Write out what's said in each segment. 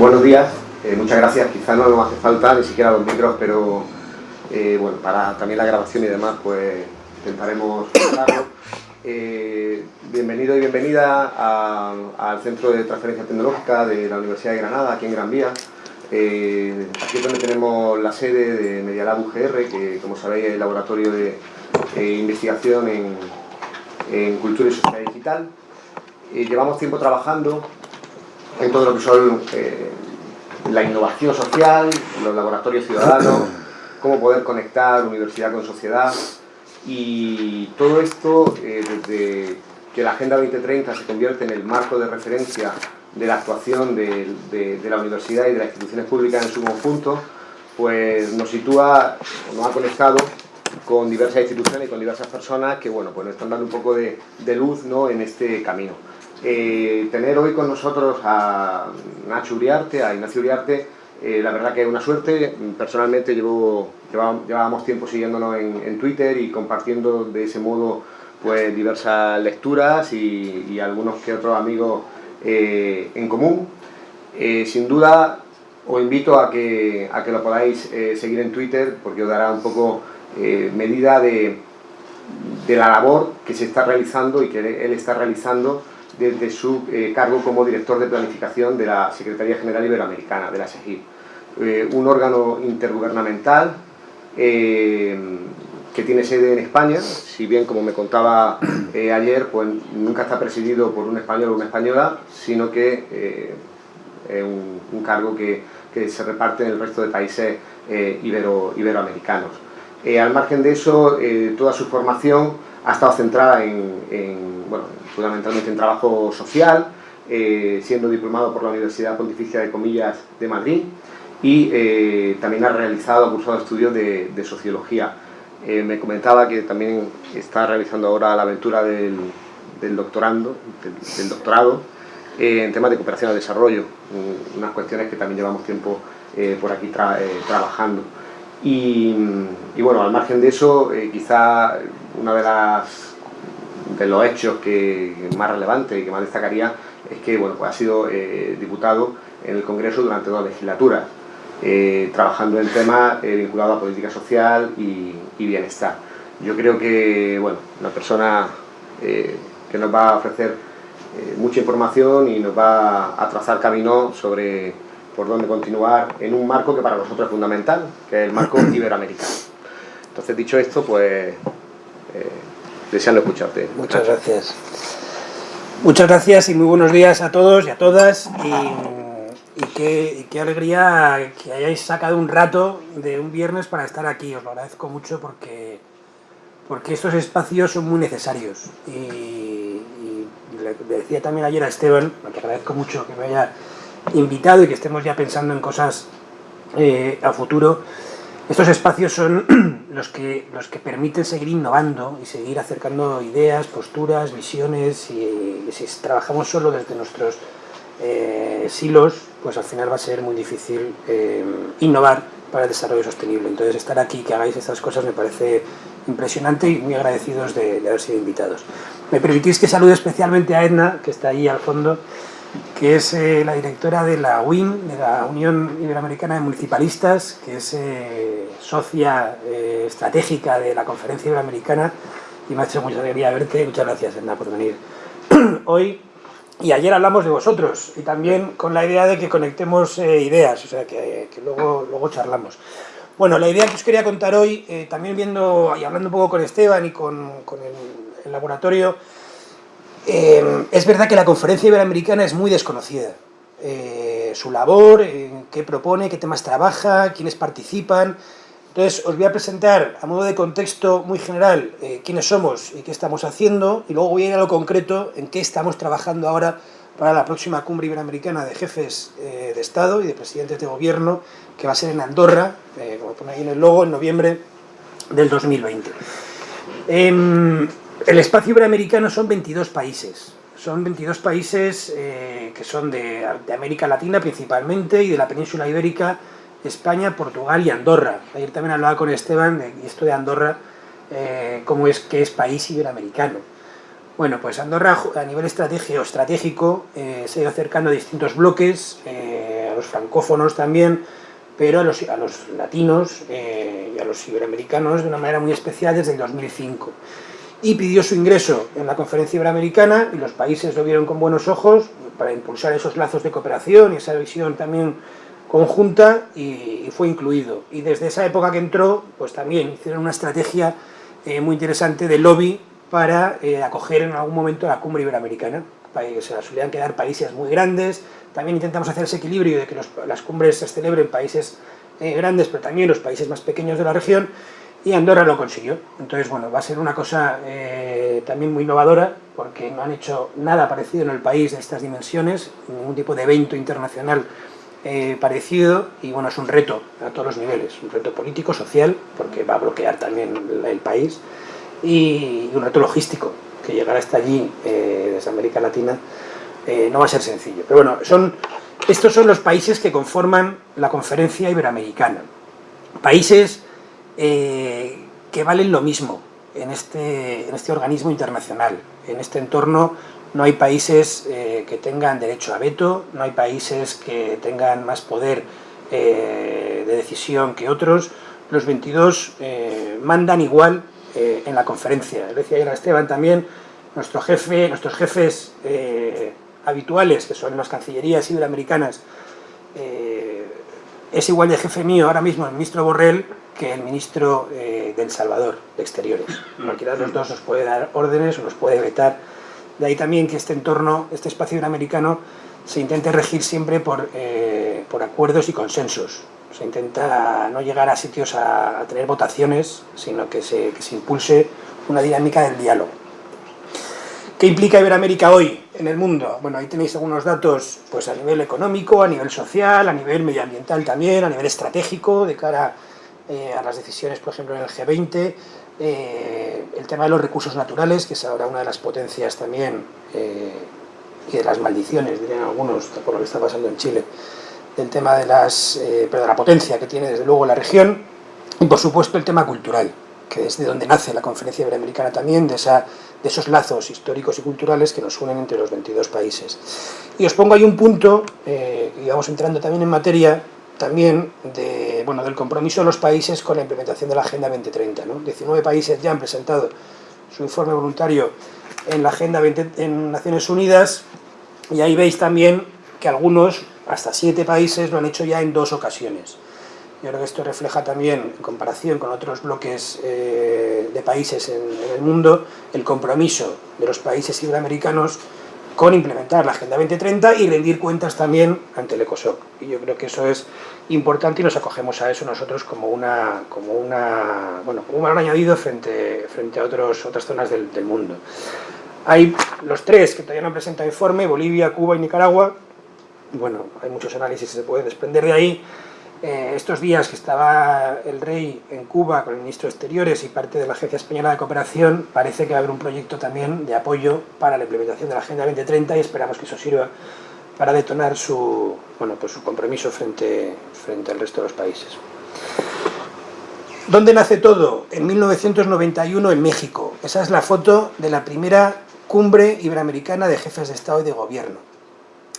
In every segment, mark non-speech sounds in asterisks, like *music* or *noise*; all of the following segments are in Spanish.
Buenos días, eh, muchas gracias. Quizá no nos hace falta ni siquiera los micros, pero eh, bueno, para también la grabación y demás, pues intentaremos. Eh, bienvenido y bienvenida al Centro de Transferencia Tecnológica de la Universidad de Granada, aquí en Gran Vía. aquí es donde tenemos la sede de Medialab UGR, que como sabéis es el laboratorio de investigación en, en cultura y sociedad digital. llevamos tiempo trabajando en todo lo que son eh, la innovación social, los laboratorios ciudadanos, *clears throat* cómo poder conectar universidad con sociedad y todo esto eh, desde que la Agenda 2030 se convierte en el marco de referencia de la actuación de, la universidad y de las instituciones públicas en su conjunto, pues nos sitúa, nos ha conectado con diversas instituciones y con diversas personas que bueno, pues nos están dando un poco de, luz ¿no? en este camino. Eh, tener hoy con nosotros a Nacho Uriarte, a Ignacio Uriarte, eh, la verdad que es una suerte. Personalmente llevo, llevábamos, tiempo siguiéndonos en, Twitter y compartiendo de ese modo pues diversas lecturas y, algunos que otros amigos eh, en común. sin duda os invito a que, a que lo podáis seguir en Twitter porque os dará un poco medida de, de la labor que se está realizando y que él está realizando desde su eh, cargo como director de planificación de la Secretaría General Iberoamericana, de la SEGIP. Eh, un órgano intergubernamental eh, que tiene sede en España, si bien como me contaba *clears throat* ayer, pues nunca está presidido por un español o una española, sino que es un, cargo que, se reparte en el resto de países ibero, iberoamericanos. al margen de eso, toda su formación ha estado centrada en, bueno, fundamentalmente en trabajo social, eh, siendo diplomado por la Universidad Pontificia de Comillas de Madrid y eh, también ha realizado, ha cursado estudios de, Sociología. Eh, me comentaba que también está realizando ahora la aventura del, doctorando, del, doctorado en temas de cooperación al desarrollo, unas cuestiones que también llevamos tiempo por aquí trabajando. Y, y, bueno, al margen de eso, quizá una de las de los hechos que, más relevantes y que más destacaría es que bueno, pues ha sido eh, diputado en el Congreso durante dos legislaturas, eh, trabajando en temas eh, vinculados a política social y, bienestar. Yo creo que bueno, una persona que nos va a ofrecer mucha información y nos va a trazar camino sobre por dónde continuar en un marco que para nosotros es fundamental, que es el marco *clears throat* iberoamericano. Entonces, dicho esto, pues deseando escucharte. Muchas gracias. Muchas gracias y muy buenos días a todos y a todas. Y, qué, qué, alegría que hayáis sacado un rato de un viernes para estar aquí. Os lo agradezco mucho porque, porque estos espacios son muy necesarios. Y, le, decía también ayer a Esteban, que agradezco mucho que me haya invitado y que estemos ya pensando en cosas eh, a futuro. Estos espacios son *clears throat* los que, los que permiten seguir innovando y seguir acercando ideas, posturas, visiones y, si trabajamos solo desde nuestros eh, silos, pues al final va a ser muy difícil eh, innovar para el desarrollo sostenible. Entonces estar aquí, que hagáis estas cosas me parece impresionante y muy agradecidos de, de haber sido invitados. Me permitís que salude especialmente a Edna, que está ahí al fondo, que es eh, la directora de la UIM, de la Unión Iberoamericana de Municipalistas, que es eh, socia eh, estratégica de la Conferencia Iberoamericana, y me ha hecho mucha alegría verte. Muchas gracias, Edna, por venir *clears throat* hoy. Y ayer hablamos de vosotros, y también con la idea de que conectemos ideas, o sea, que, luego, luego charlamos. Bueno, la idea que os quería contar hoy, también viendo y hablando un poco con Esteban y con, el laboratorio, eh, es verdad que la conferencia iberoamericana es muy desconocida. Eh, su labor, qué propone, qué temas trabaja, quiénes participan. Entonces os voy a presentar a modo de contexto muy general eh, quiénes somos y qué estamos haciendo y luego voy a ir a lo concreto en qué estamos trabajando ahora para la próxima cumbre iberoamericana de jefes de Estado y de presidentes de gobierno que va a ser en Andorra, como pone ahí en el logo, en noviembre del 2020. El espacio iberoamericano son 22 países. Son 22 países eh, que son de, América Latina principalmente y de la península ibérica, España, Portugal y Andorra. Ayer también hablaba con Esteban de esto de Andorra, eh, cómo es que es país iberoamericano. Bueno, pues Andorra a nivel estratégico, estratégico eh, se ha ido acercando a distintos bloques, los francófonos también, pero a los, a los latinos y a los iberoamericanos de una manera muy especial desde el 2005 y pidió su ingreso en la conferencia iberoamericana y los países lo vieron con buenos ojos para impulsar esos lazos de cooperación y esa visión también conjunta y, fue incluido. Y desde esa época que entró, pues también hicieron una estrategia eh, muy interesante de lobby para eh, acoger en algún momento la cumbre iberoamericana. Se la solían quedar países muy grandes, también intentamos hacer ese equilibrio de que las cumbres se celebren en países eh, grandes, pero también los países más pequeños de la región, y Andorra lo consiguió. Entonces, bueno, va a ser una cosa eh, también muy innovadora, porque no han hecho nada parecido en el país de estas dimensiones, ningún tipo de evento internacional eh, parecido, y bueno, es un reto a todos los niveles, un reto político, social, porque va a bloquear también el país, y un reto logístico, que llegar hasta allí, eh, desde América Latina, no va a ser sencillo. Pero bueno, son, estos son los países que conforman la conferencia iberoamericana. Países eh, que valen lo mismo en este, en este organismo internacional. En este entorno no hay países eh, que tengan derecho a veto, no hay países que tengan más poder eh, de decisión que otros. Los 22 mandan igual en la conferencia. Decía ayer Esteban también, nuestro jefe, nuestros jefes habituales, que son las cancillerías iberoamericanas, es igual de jefe mío ahora mismo el ministro Borrell que el ministro eh, del Salvador de Exteriores. Cualquiera de los dos nos puede dar órdenes o nos puede vetar. De ahí también que este entorno, este espacio iberoamericano, se intente regir siempre por, eh, por acuerdos y consensos. Se intenta no llegar a sitios a, tener votaciones, sino que se, que se impulse una dinámica del diálogo. ¿Qué implica Iberoamérica hoy en el mundo? Bueno, ahí tenéis algunos datos pues, a nivel económico, a nivel social, a nivel medioambiental también, a nivel estratégico, de cara eh, a las decisiones, por ejemplo, en el G20, eh, el tema de los recursos naturales, que es ahora una de las potencias también, eh, y de las maldiciones, dirían algunos, por lo que está pasando en Chile, del tema de, las, pero de la potencia que tiene desde luego la región, y por supuesto el tema cultural, que es de donde nace la Conferencia Iberoamericana también, de, esa, de esos lazos históricos y culturales que nos unen entre los 22 países. Y os pongo ahí un punto, y vamos entrando también en materia, también de, bueno, del compromiso de los países con la implementación de la Agenda 2030. ¿no? 19 países ya han presentado su informe voluntario en la Agenda 20, en Naciones Unidas y ahí veis también que algunos, hasta siete países, lo han hecho ya en dos ocasiones. Yo creo que esto refleja también, en comparación con otros bloques eh, de países en, en, el mundo, el compromiso de los países iberoamericanos con implementar la Agenda 2030 y rendir cuentas también ante el ECOSOC. Y yo creo que eso es importante y nos acogemos a eso nosotros como una, como una, bueno, como un valor añadido frente, frente a otros, otras zonas del, mundo. Hay los tres que todavía no han presentado informe, Bolivia, Cuba y Nicaragua. Bueno, hay muchos análisis que se puede desprender de ahí. Eh, estos días que estaba el rey en Cuba con el ministro de Exteriores y parte de la Agencia Española de Cooperación, parece que va a haber un proyecto también de apoyo para la implementación de la Agenda 2030 y esperamos que eso sirva para detonar su, bueno, pues su compromiso frente, frente al resto de los países. ¿Dónde nace todo? En 1991 en México. Esa es la foto de la primera cumbre iberoamericana de jefes de Estado y de Gobierno,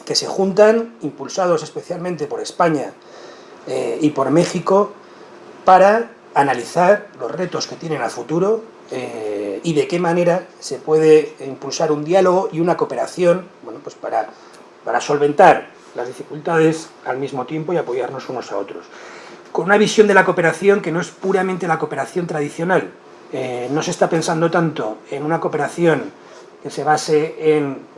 que se juntan, impulsados especialmente por España, eh, y por México para analizar los retos que tienen a futuro eh, y de qué manera se puede impulsar un diálogo y una cooperación bueno, pues para, para solventar las dificultades al mismo tiempo y apoyarnos unos a otros. Con una visión de la cooperación que no es puramente la cooperación tradicional. Eh, no se está pensando tanto en una cooperación que se base en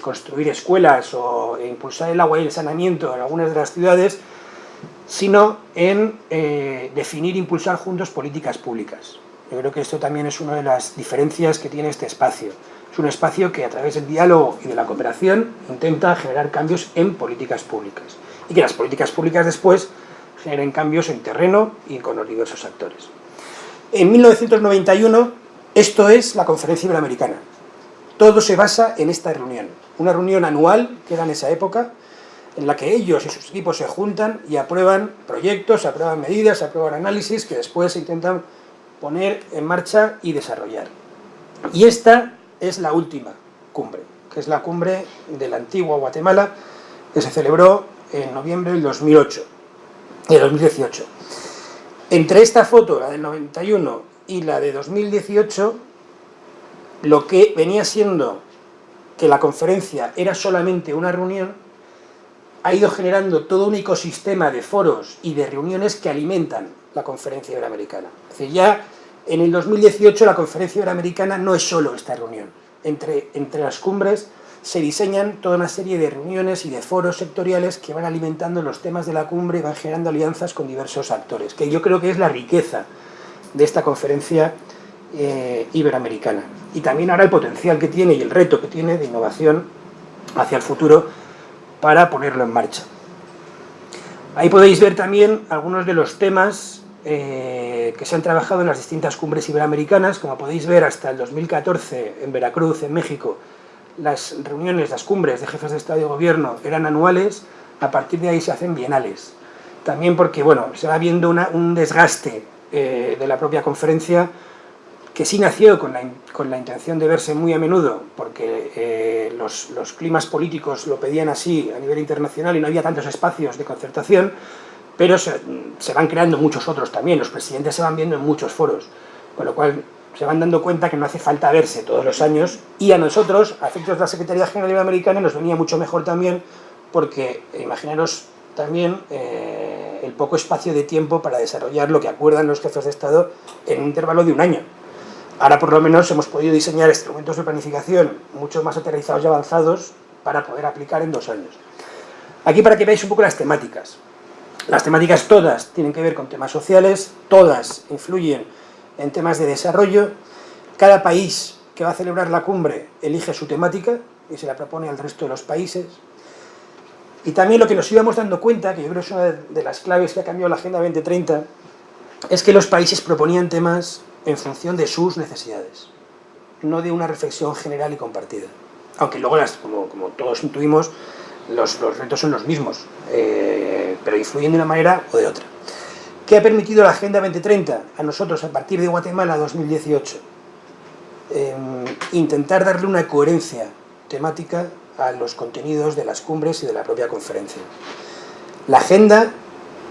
construir escuelas o impulsar el agua y el saneamiento en algunas de las ciudades, sino en eh, definir e impulsar juntos políticas públicas. Yo creo que esto también es una de las diferencias que tiene este espacio. Es un espacio que a través del diálogo y de la cooperación intenta generar cambios en políticas públicas y que las políticas públicas después generen cambios en terreno y con los diversos actores. En 1991 esto es la Conferencia Iberoamericana. Todo se basa en esta reunión. Una reunión anual que era en esa época, en la que ellos y sus equipos se juntan y aprueban proyectos, aprueban medidas, aprueban análisis que después se intentan poner en marcha y desarrollar. Y esta es la última cumbre, que es la cumbre de la antigua Guatemala, que se celebró en noviembre del 2008, de 2018. Entre esta foto, la del 91, y la de 2018, lo que venía siendo que la conferencia era solamente una reunión, ha ido generando todo un ecosistema de foros y de reuniones que alimentan la conferencia iberoamericana. Es decir, ya en el 2018 la conferencia iberoamericana no es solo esta reunión. Entre, entre las cumbres se diseñan toda una serie de reuniones y de foros sectoriales que van alimentando los temas de la cumbre y van generando alianzas con diversos actores, que yo creo que es la riqueza de esta conferencia eh, iberoamericana. Y también ahora el potencial que tiene y el reto que tiene de innovación hacia el futuro para ponerlo en marcha. Ahí podéis ver también algunos de los temas eh, que se han trabajado en las distintas cumbres iberoamericanas. Como podéis ver, hasta el 2014 en Veracruz, en México, las reuniones, las cumbres de jefes de Estado y Gobierno eran anuales, a partir de ahí se hacen bienales. También porque, bueno, se va viendo un desgaste eh, de la propia conferencia que sí nació con la, intención de verse muy a menudo, porque eh, los, climas políticos lo pedían así a nivel internacional y no había tantos espacios de concertación, pero se, se, van creando muchos otros también, los presidentes se van viendo en muchos foros, con lo cual se van dando cuenta que no hace falta verse todos los años, y a nosotros, a efectos de la Secretaría General Americana, nos venía mucho mejor también, porque imaginaros también eh, el poco espacio de tiempo para desarrollar lo que acuerdan los jefes de Estado en un intervalo de un año. Ahora por lo menos hemos podido diseñar instrumentos de planificación mucho más aterrizados y avanzados para poder aplicar en dos años. Aquí para que veáis un poco las temáticas. Las temáticas todas tienen que ver con temas sociales, todas influyen en temas de desarrollo. Cada país que va a celebrar la cumbre elige su temática y se la propone al resto de los países. Y también lo que nos íbamos dando cuenta, que yo creo que es una de las claves que ha cambiado la Agenda 2030, es que los países proponían temas en función de sus necesidades, no de una reflexión general y compartida. Aunque luego, como, todos intuimos, los, retos son los mismos, eh, pero influyen de una manera o de otra. ¿Qué ha permitido la Agenda 2030 a nosotros a partir de Guatemala 2018? Eh, intentar darle una coherencia temática a los contenidos de las cumbres y de la propia conferencia. La agenda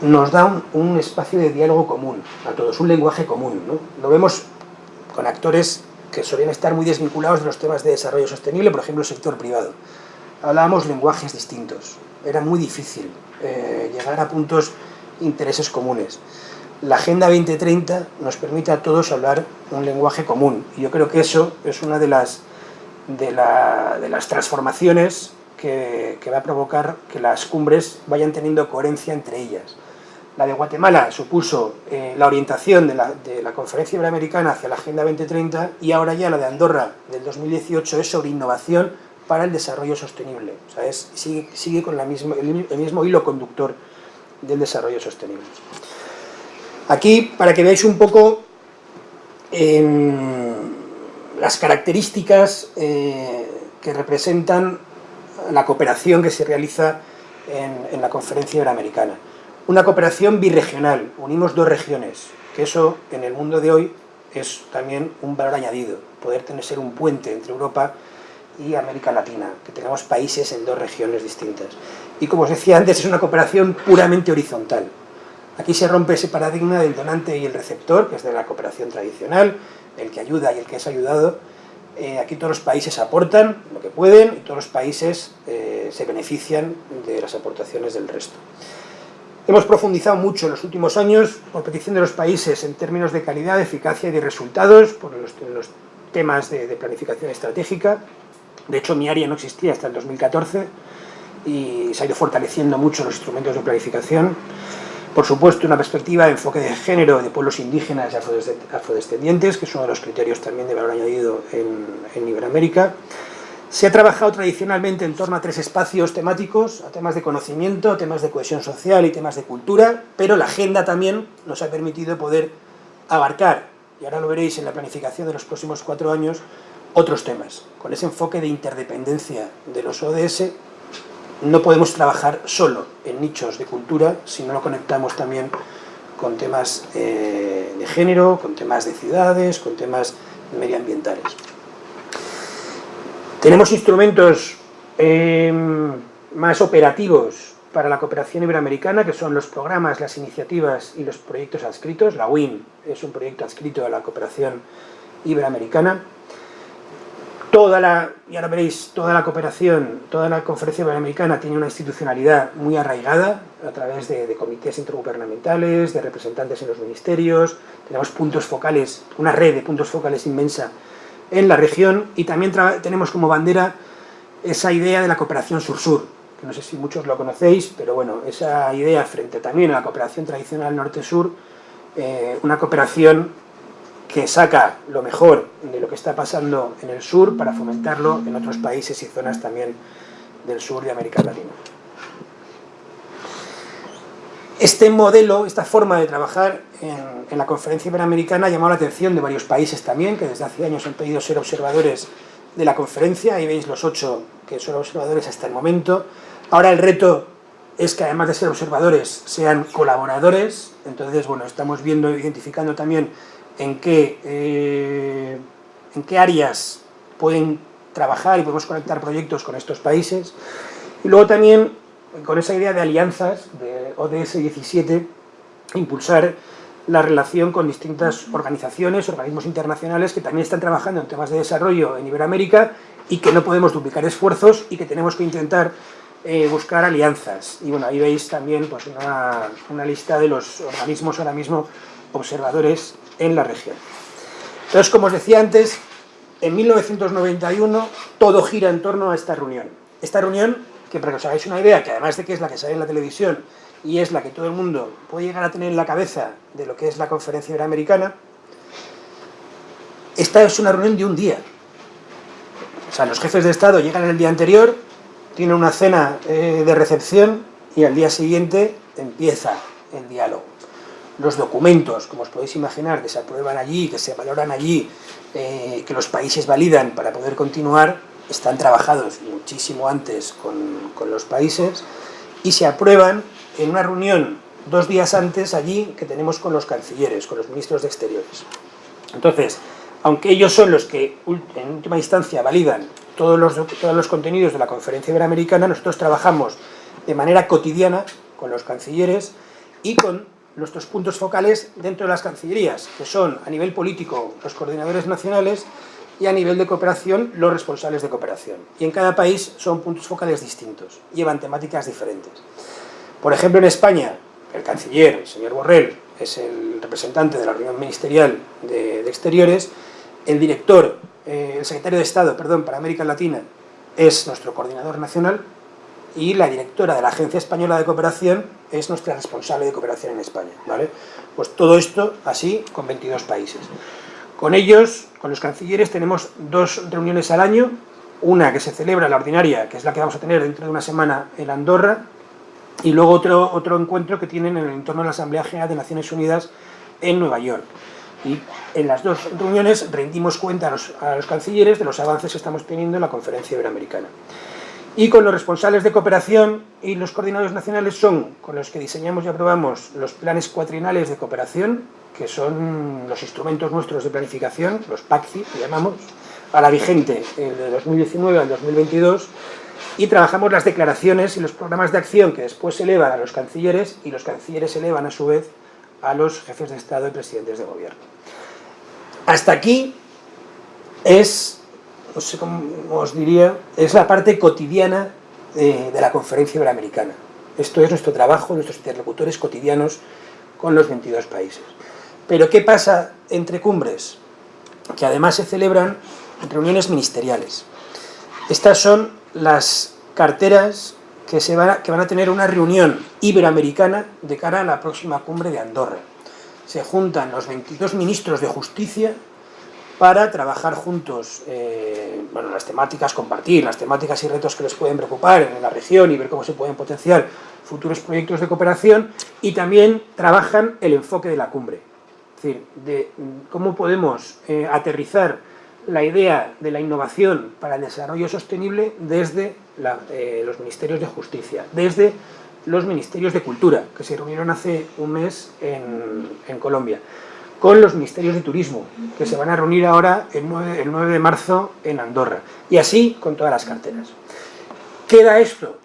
nos da un, un espacio de diálogo común a todos, un lenguaje común. ¿no? Lo vemos con actores que solían estar muy desvinculados de los temas de desarrollo sostenible, por ejemplo el sector privado. Hablábamos lenguajes distintos, era muy difícil eh, llegar a puntos intereses comunes. La Agenda 2030 nos permite a todos hablar un lenguaje común, y yo creo que eso es una de las de, la, de las transformaciones que, que, va a provocar que las cumbres vayan teniendo coherencia entre ellas. La de Guatemala supuso eh, la orientación de la, Conferencia Iberoamericana hacia la Agenda 2030 y ahora ya la de Andorra del 2018 es sobre innovación para el desarrollo sostenible. O sea, es, sigue, con el, mismo hilo conductor del desarrollo sostenible. Aquí, para que veáis un poco... Eh, las características eh, que representan la cooperación que se realiza en, la conferencia iberoamericana. Una cooperación birregional, unimos dos regiones, que eso en el mundo de hoy es también un valor añadido, poder tener ser un puente entre Europa y América Latina, que tengamos países en dos regiones distintas. Y como os decía antes, es una cooperación puramente horizontal. Aquí se rompe ese paradigma del donante y el receptor, que es de la cooperación tradicional, el que ayuda y el que es ayudado, eh, aquí todos los países aportan lo que pueden y todos los países eh, se benefician de las aportaciones del resto. Hemos profundizado mucho en los últimos años, por petición de los países, en términos de calidad, eficacia y de resultados, por los, temas de, de, planificación estratégica. De hecho, mi área no existía hasta el 2014 y se ha ido fortaleciendo mucho los instrumentos de planificación. Por supuesto, una perspectiva de enfoque de género de pueblos indígenas y afrodescendientes, que es uno de los criterios también de valor añadido en, en Iberoamérica. Se ha trabajado tradicionalmente en torno a tres espacios temáticos, a temas de conocimiento, temas de cohesión social y temas de cultura, pero la agenda también nos ha permitido poder abarcar, y ahora lo veréis en la planificación de los próximos cuatro años, otros temas, con ese enfoque de interdependencia de los ODS no podemos trabajar solo en nichos de cultura si no lo conectamos también con temas eh, de género, con temas de ciudades, con temas medioambientales. Tenemos instrumentos eh, más operativos para la cooperación iberoamericana, que son los programas, las iniciativas y los proyectos adscritos. La WIN es un proyecto adscrito a la cooperación iberoamericana. Toda la, y ahora veréis, toda la cooperación, toda la conferencia iberoamericana tiene una institucionalidad muy arraigada a través de, de comités intergubernamentales, de representantes en los ministerios, tenemos puntos focales, una red de puntos focales inmensa en la región y también tenemos como bandera esa idea de la cooperación sur-sur, que no sé si muchos lo conocéis, pero bueno, esa idea frente también a la cooperación tradicional norte-sur, eh, una cooperación que saca lo mejor de lo que está pasando en el sur para fomentarlo en otros países y zonas también del sur de América Latina. Este modelo, esta forma de trabajar en, la conferencia iberoamericana ha llamado la atención de varios países también, que desde hace años han pedido ser observadores de la conferencia, ahí veis los ocho que son observadores hasta el momento. Ahora el reto es que además de ser observadores sean colaboradores, entonces bueno, estamos viendo, identificando también en qué, eh, en qué áreas pueden trabajar y podemos conectar proyectos con estos países. Y luego también, con esa idea de alianzas, de ODS 17, impulsar la relación con distintas organizaciones, organismos internacionales que también están trabajando en temas de desarrollo en Iberoamérica y que no podemos duplicar esfuerzos y que tenemos que intentar eh, buscar alianzas. Y bueno, ahí veis también pues, una, una lista de los organismos ahora mismo observadores en la región. Entonces, como os decía antes, en 1991 todo gira en torno a esta reunión. Esta reunión, que para que os hagáis una idea, que además de que es la que sale en la televisión y es la que todo el mundo puede llegar a tener en la cabeza de lo que es la conferencia iberoamericana, esta es una reunión de un día. O sea, los jefes de Estado llegan el día anterior, tienen una cena eh, de recepción y al día siguiente empieza el diálogo. Los documentos, como os podéis imaginar, que se aprueban allí, que se valoran allí, eh, que los países validan para poder continuar, están trabajados muchísimo antes con, con los países y se aprueban en una reunión dos días antes allí que tenemos con los cancilleres, con los ministros de Exteriores. Entonces, aunque ellos son los que en última instancia validan todos los, todos los contenidos de la conferencia iberoamericana, nosotros trabajamos de manera cotidiana con los cancilleres y con nuestros puntos focales dentro de las cancillerías, que son a nivel político los coordinadores nacionales y a nivel de cooperación los responsables de cooperación. Y en cada país son puntos focales distintos, llevan temáticas diferentes. Por ejemplo, en España, el canciller, el señor Borrell, es el representante de la reunión ministerial de, Exteriores, el director, eh, el secretario de Estado, perdón, para América Latina, es nuestro coordinador nacional, y la directora de la Agencia Española de Cooperación es nuestra responsable de cooperación en España, ¿vale? Pues todo esto así con 22 países. Con ellos, con los cancilleres, tenemos dos reuniones al año, una que se celebra, la ordinaria, que es la que vamos a tener dentro de una semana en Andorra, y luego otro, otro encuentro que tienen en el entorno de la Asamblea General de Naciones Unidas en Nueva York. Y en las dos reuniones rendimos cuenta a los, a los cancilleres de los avances que estamos teniendo en la conferencia iberoamericana. Y con los responsables de cooperación y los coordinadores nacionales son con los que diseñamos y aprobamos los planes cuatrienales de cooperación, que son los instrumentos nuestros de planificación, los PACCI, que llamamos, a la vigente, el de 2019 al 2022, y trabajamos las declaraciones y los programas de acción que después se elevan a los cancilleres y los cancilleres se elevan a su vez a los jefes de Estado y presidentes de gobierno. Hasta aquí es, no sé cómo os diría, es la parte cotidiana de, de la conferencia iberoamericana. Esto es nuestro trabajo, nuestros interlocutores cotidianos con los 22 países. Pero ¿qué pasa entre cumbres? Que además se celebran reuniones ministeriales. Estas son las carteras que, se van a, que van a tener una reunión iberoamericana de cara a la próxima cumbre de Andorra. Se juntan los 22 ministros de justicia para trabajar juntos eh, bueno, las temáticas, compartir las temáticas y retos que les pueden preocupar en la región y ver cómo se pueden potenciar futuros proyectos de cooperación y también trabajan el enfoque de la cumbre. Es decir, de cómo podemos eh, aterrizar la idea de la innovación para el desarrollo sostenible desde eh, los ministerios de justicia, desde los ministerios de cultura, que se reunieron hace un mes en, Colombia, con los ministerios de turismo, que se van a reunir ahora el 9, el 9 de marzo en Andorra, y así con todas las carteras. Queda esto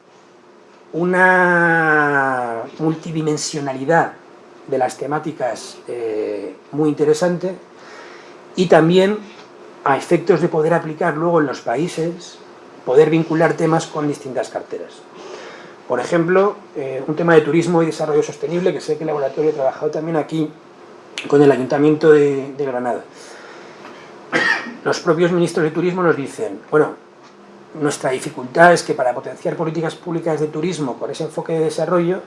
una multidimensionalidad de las temáticas eh, muy interesante y también a efectos de poder aplicar luego en los países, poder vincular temas con distintas carteras. Por ejemplo, eh, un tema de turismo y desarrollo sostenible, que sé que el laboratorio ha trabajado también aquí con el Ayuntamiento de, de Granada. Los propios ministros de turismo nos dicen, bueno, nuestra dificultad es que para potenciar políticas públicas de turismo con ese enfoque de desarrollo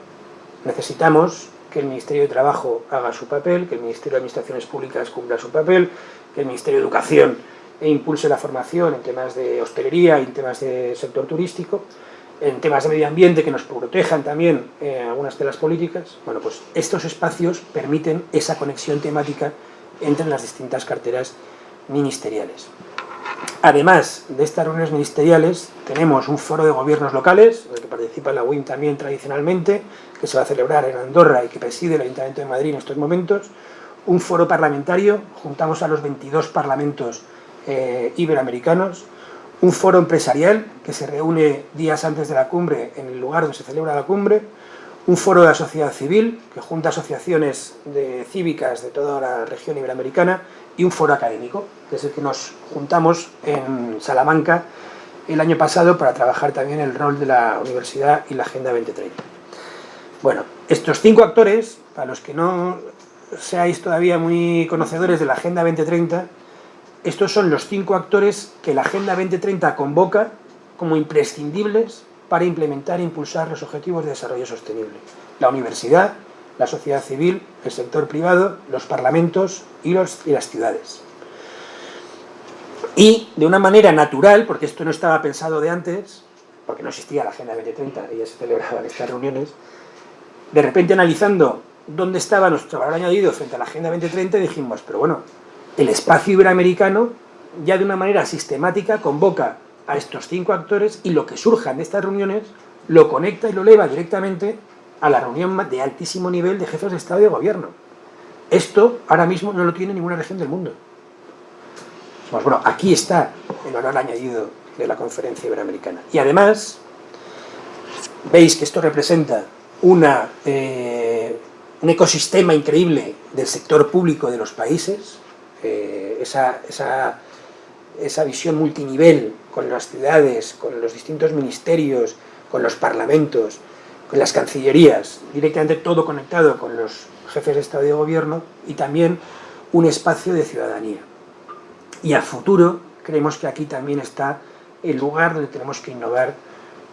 necesitamos que el Ministerio de Trabajo haga su papel, que el Ministerio de Administraciones Públicas cumpla su papel, que el Ministerio de Educación impulse la formación en temas de hostelería en temas de sector turístico, en temas de medio ambiente que nos protejan también eh, algunas de las políticas. Bueno, pues estos espacios permiten esa conexión temática entre las distintas carteras ministeriales. Además de estas reuniones ministeriales, tenemos un foro de gobiernos locales, en el que participa la UIM también tradicionalmente, que se va a celebrar en Andorra y que preside el Ayuntamiento de Madrid en estos momentos, un foro parlamentario, juntamos a los 22 parlamentos eh, iberoamericanos, un foro empresarial que se reúne días antes de la cumbre en el lugar donde se celebra la cumbre, un foro de la sociedad civil que junta asociaciones de cívicas de toda la región iberoamericana y un foro académico, que es el que nos juntamos en Salamanca el año pasado para trabajar también el rol de la universidad y la Agenda 2030. Bueno, estos cinco actores, para los que no seáis todavía muy conocedores de la Agenda 2030, estos son los cinco actores que la Agenda 2030 convoca como imprescindibles para implementar e impulsar los objetivos de desarrollo sostenible. La universidad, la sociedad civil, el sector privado, los parlamentos y, los, y las ciudades. Y de una manera natural, porque esto no estaba pensado de antes, porque no existía la Agenda 2030, y ya se celebraban estas reuniones, de repente analizando dónde estaba nuestro valor añadido frente a la Agenda 2030, dijimos, pero bueno, el espacio iberoamericano ya de una manera sistemática convoca a estos cinco actores y lo que surja de estas reuniones lo conecta y lo eleva directamente a la reunión de altísimo nivel de jefes de Estado y de Gobierno. Esto ahora mismo no lo tiene ninguna región del mundo. Pues bueno, aquí está el valor añadido de la conferencia iberoamericana. Y además, veis que esto representa una, eh, un ecosistema increíble del sector público de los países, eh, esa, esa, esa visión multinivel con las ciudades, con los distintos ministerios, con los parlamentos, con las cancillerías, directamente todo conectado con los jefes de Estado y de Gobierno y también un espacio de ciudadanía. Y a futuro creemos que aquí también está el lugar donde tenemos que innovar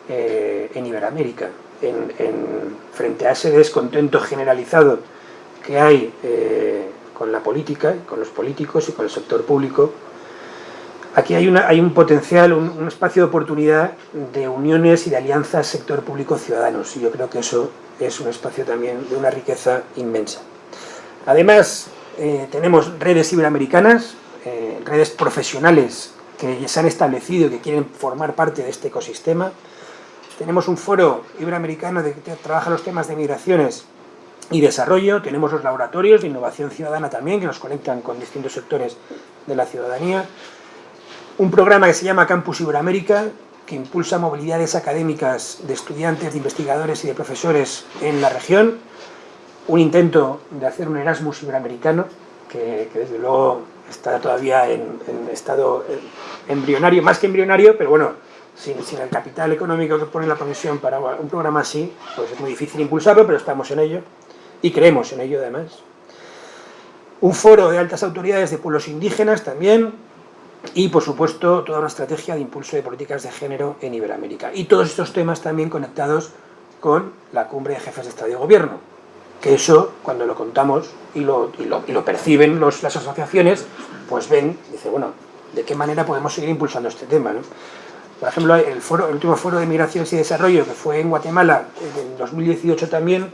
eh, en Iberoamérica, en, frente a ese descontento generalizado que hay eh, con la política, con los políticos y con el sector público, aquí hay, un potencial, un, espacio de oportunidad de uniones y de alianzas sector público-ciudadanos, y yo creo que eso es un espacio también de una riqueza inmensa. Además, eh, tenemos redes iberoamericanas, eh, redes profesionales que se han establecido y que quieren formar parte de este ecosistema. Tenemos un foro iberoamericano que trabaja los temas de migraciones y desarrollo, tenemos los laboratorios de innovación ciudadana también, que nos conectan con distintos sectores de la ciudadanía, un programa que se llama Campus Iberoamérica, que impulsa movilidades académicas de estudiantes, de investigadores y de profesores en la región, un intento de hacer un Erasmus iberoamericano, que, desde luego está todavía en, estado embrionario, más que embrionario, pero bueno, sin, el capital económico que pone la Comisión para un programa así, pues es muy difícil impulsarlo, pero estamos en ello y creemos en ello además. Un foro de altas autoridades de pueblos indígenas también, y por supuesto toda una estrategia de impulso de políticas de género en Iberoamérica. Y todos estos temas también conectados con la cumbre de jefes de Estado y Gobierno, que eso cuando lo contamos y lo, perciben las asociaciones, pues ven, dice, bueno, ¿de qué manera podemos seguir impulsando este tema? Por ejemplo, el, último foro de migraciones y desarrollo que fue en Guatemala en 2018 también,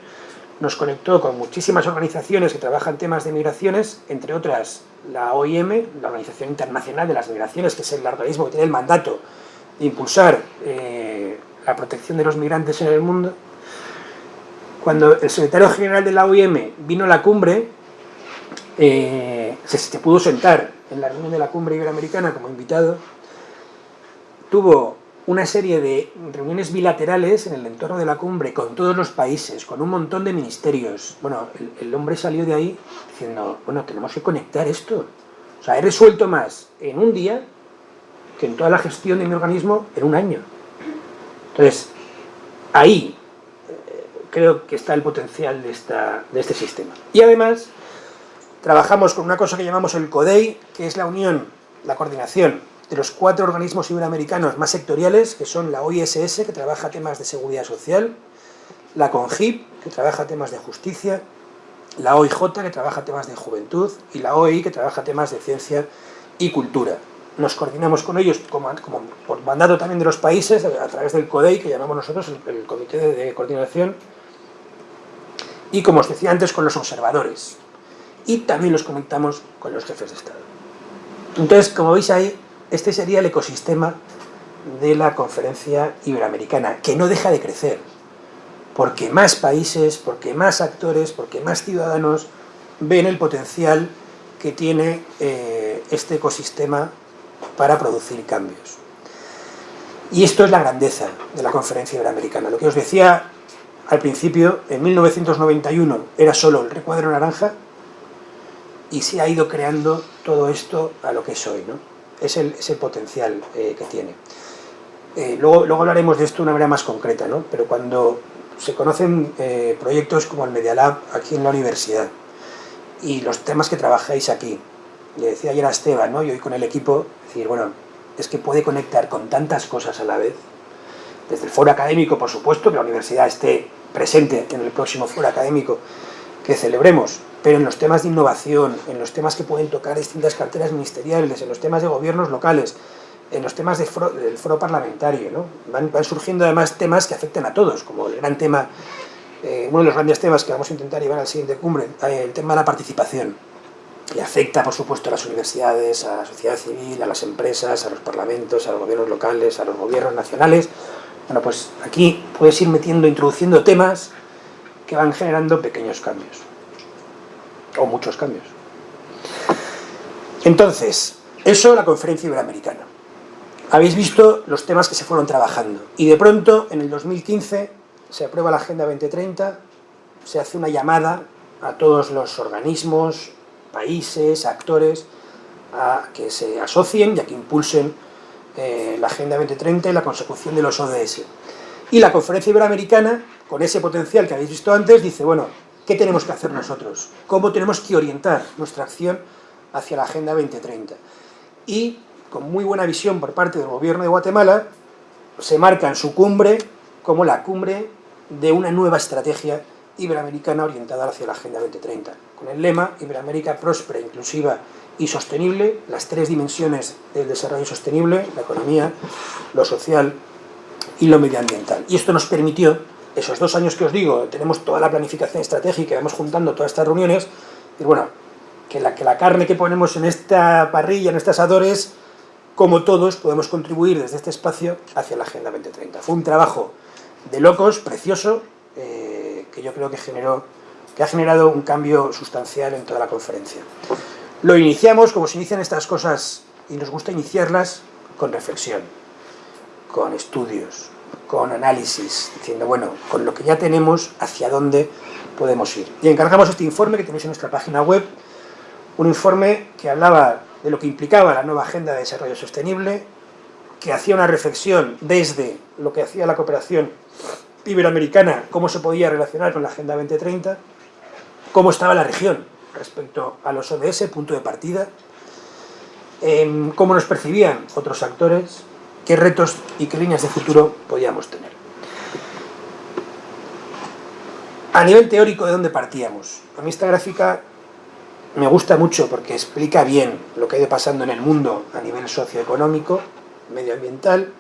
nos conectó con muchísimas organizaciones que trabajan temas de migraciones, entre otras la OIM, la Organización Internacional de las Migraciones, que es el organismo que tiene el mandato de impulsar eh, la protección de los migrantes en el mundo. Cuando el secretario general de la OIM vino a la cumbre, eh, se, pudo sentar en la reunión de la cumbre iberoamericana como invitado, tuvo una serie de reuniones bilaterales en el entorno de la cumbre con todos los países, con un montón de ministerios. Bueno, el, hombre salió de ahí diciendo, bueno, tenemos que conectar esto. O sea, he resuelto más en un día que en toda la gestión de mi organismo en un año. Entonces, ahí eh, creo que está el potencial de, esta, de este sistema. Y además, trabajamos con una cosa que llamamos el CODEI, que es la unión, la coordinación de los cuatro organismos iberoamericanos más sectoriales, que son la OISS, que trabaja temas de seguridad social, la CONGIP, que trabaja temas de justicia, la OIJ, que trabaja temas de juventud, y la OEI, que trabaja temas de ciencia y cultura. Nos coordinamos con ellos, como, por mandato también de los países, a través del CODEI, que llamamos nosotros el, Comité de Coordinación, y como os decía antes, con los observadores. Y también los conectamos con los jefes de Estado. Entonces, como veis ahí, este sería el ecosistema de la conferencia iberoamericana, que no deja de crecer, porque más países, porque más actores, porque más ciudadanos ven el potencial que tiene eh, este ecosistema para producir cambios. Y esto es la grandeza de la conferencia iberoamericana. Lo que os decía al principio, en 1991 era solo el recuadro naranja y se ha ido creando todo esto a lo que es hoy. ¿no? Es el, potencial eh, que tiene. Eh, luego, luego hablaremos de esto de una manera más concreta, ¿no? pero cuando se conocen eh, proyectos como el Media Lab aquí en la universidad y los temas que trabajáis aquí, le decía ayer a Esteban, ¿no? y hoy con el equipo, decir, bueno, es que puede conectar con tantas cosas a la vez, desde el foro académico, por supuesto, que la universidad esté presente en el próximo foro académico que celebremos, pero en los temas de innovación, en los temas que pueden tocar distintas carteras ministeriales, en los temas de gobiernos locales, en los temas del foro parlamentario, ¿no? van, surgiendo además temas que afectan a todos, como el gran tema, eh, uno de los grandes temas que vamos a intentar llevar al siguiente cumbre, eh, el tema de la participación, que afecta por supuesto a las universidades, a la sociedad civil, a las empresas, a los parlamentos, a los gobiernos locales, a los gobiernos nacionales. Bueno, pues aquí puedes ir metiendo, introduciendo temas que van generando pequeños cambios o muchos cambios. Entonces, eso la conferencia iberoamericana. Habéis visto los temas que se fueron trabajando y de pronto, en el 2015, se aprueba la Agenda 2030, se hace una llamada a todos los organismos, países, actores, a que se asocien y a que impulsen eh, la Agenda 2030 y la consecución de los ODS. Y la conferencia iberoamericana, con ese potencial que habéis visto antes, dice, bueno, ¿Qué tenemos que hacer nosotros? ¿Cómo tenemos que orientar nuestra acción hacia la Agenda 2030? Y, con muy buena visión por parte del gobierno de Guatemala, se marca en su cumbre como la cumbre de una nueva estrategia iberoamericana orientada hacia la Agenda 2030, con el lema Iberoamérica próspera, inclusiva y sostenible, las tres dimensiones del desarrollo sostenible, la economía, lo social y lo medioambiental. Y esto nos permitió esos dos años que os digo, tenemos toda la planificación estratégica, vamos juntando todas estas reuniones, y bueno, que la, carne que ponemos en esta parrilla, en estos asadores, como todos podemos contribuir desde este espacio hacia la Agenda 2030. Fue un trabajo de locos, precioso, eh, que yo creo que, generó, que ha generado un cambio sustancial en toda la conferencia. Lo iniciamos, como se inician estas cosas, y nos gusta iniciarlas, con reflexión, con estudios, con análisis, diciendo, bueno, con lo que ya tenemos, hacia dónde podemos ir. Y encargamos este informe que tenéis en nuestra página web, un informe que hablaba de lo que implicaba la nueva Agenda de Desarrollo Sostenible, que hacía una reflexión desde lo que hacía la cooperación iberoamericana, cómo se podía relacionar con la Agenda 2030, cómo estaba la región respecto a los ODS, punto de partida, em, cómo nos percibían otros actores, qué retos y qué líneas de futuro podíamos tener. A nivel teórico, ¿de dónde partíamos? A mí esta gráfica me gusta mucho porque explica bien lo que ha ido pasando en el mundo a nivel socioeconómico, medioambiental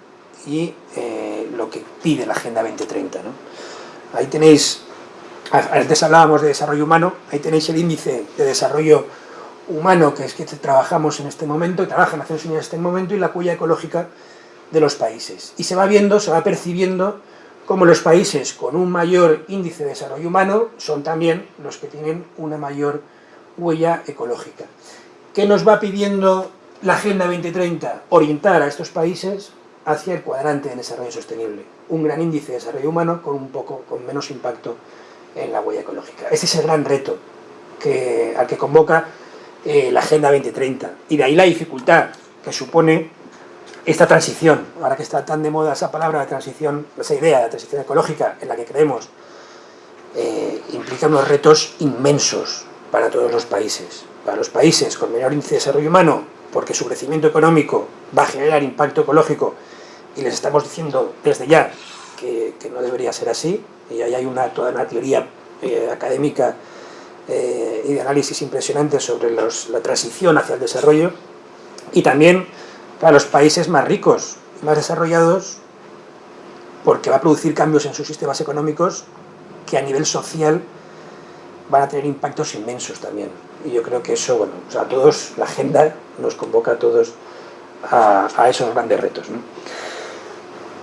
y eh, lo que pide la Agenda 2030. Ahí tenéis, antes hablábamos de desarrollo humano, ahí tenéis el índice de desarrollo humano que es que trabajamos en este momento, trabaja Naciones Unidas en este momento, y la cuya ecológica de los países. Y se va viendo, se va percibiendo como los países con un mayor índice de desarrollo humano son también los que tienen una mayor huella ecológica. ¿Qué nos va pidiendo la Agenda 2030? Orientar a estos países hacia el cuadrante de desarrollo sostenible, un gran índice de desarrollo humano con un poco con menos impacto en la huella ecológica. Ese es el gran reto que, al que convoca eh, la Agenda 2030 y de ahí la dificultad que supone esta transición, ahora que está tan de moda esa palabra de transición, esa idea de transición ecológica en la que creemos, eh, implica unos retos inmensos para todos los países. Para los países con menor índice de desarrollo humano, porque su crecimiento económico va a generar impacto ecológico y les estamos diciendo desde ya que, no debería ser así, y ahí hay una, toda una teoría eh, académica eh, y de análisis impresionante sobre la transición hacia el desarrollo, y también para los países más ricos, más desarrollados, porque va a producir cambios en sus sistemas económicos que a nivel social van a tener impactos inmensos también. Y yo creo que eso, bueno, a todos, la agenda nos convoca a todos a, esos grandes retos.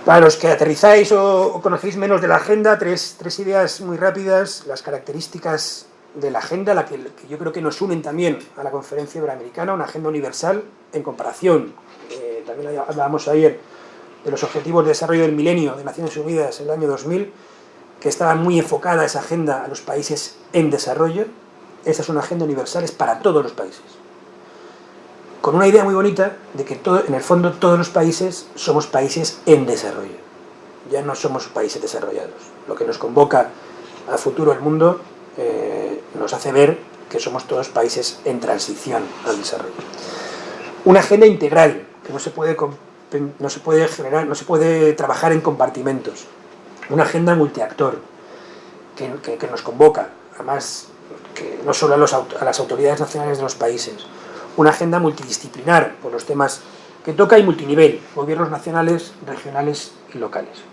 Para los que aterrizáis o, conocéis menos de la agenda, tres, ideas muy rápidas, las características de la agenda, la que, yo creo que nos unen también a la conferencia iberoamericana, una agenda universal en comparación, también hablábamos ayer de los objetivos de desarrollo del milenio de Naciones Unidas en el año 2000, que estaba muy enfocada esa agenda a los países en desarrollo, esa es una agenda universal, es para todos los países con una idea muy bonita de que todo, en el fondo todos los países somos países en desarrollo. Ya no somos países desarrollados. Lo que nos convoca a futuro el mundo eh, nos hace ver que somos todos países en transición al desarrollo. Una agenda integral, que no se puede, no se puede generar, no se puede trabajar en compartimentos. Una agenda multiactor, que, que, nos convoca, además, que no solo a las autoridades nacionales de los países, una agenda multidisciplinar por los temas que toca y multinivel, gobiernos nacionales, regionales y locales.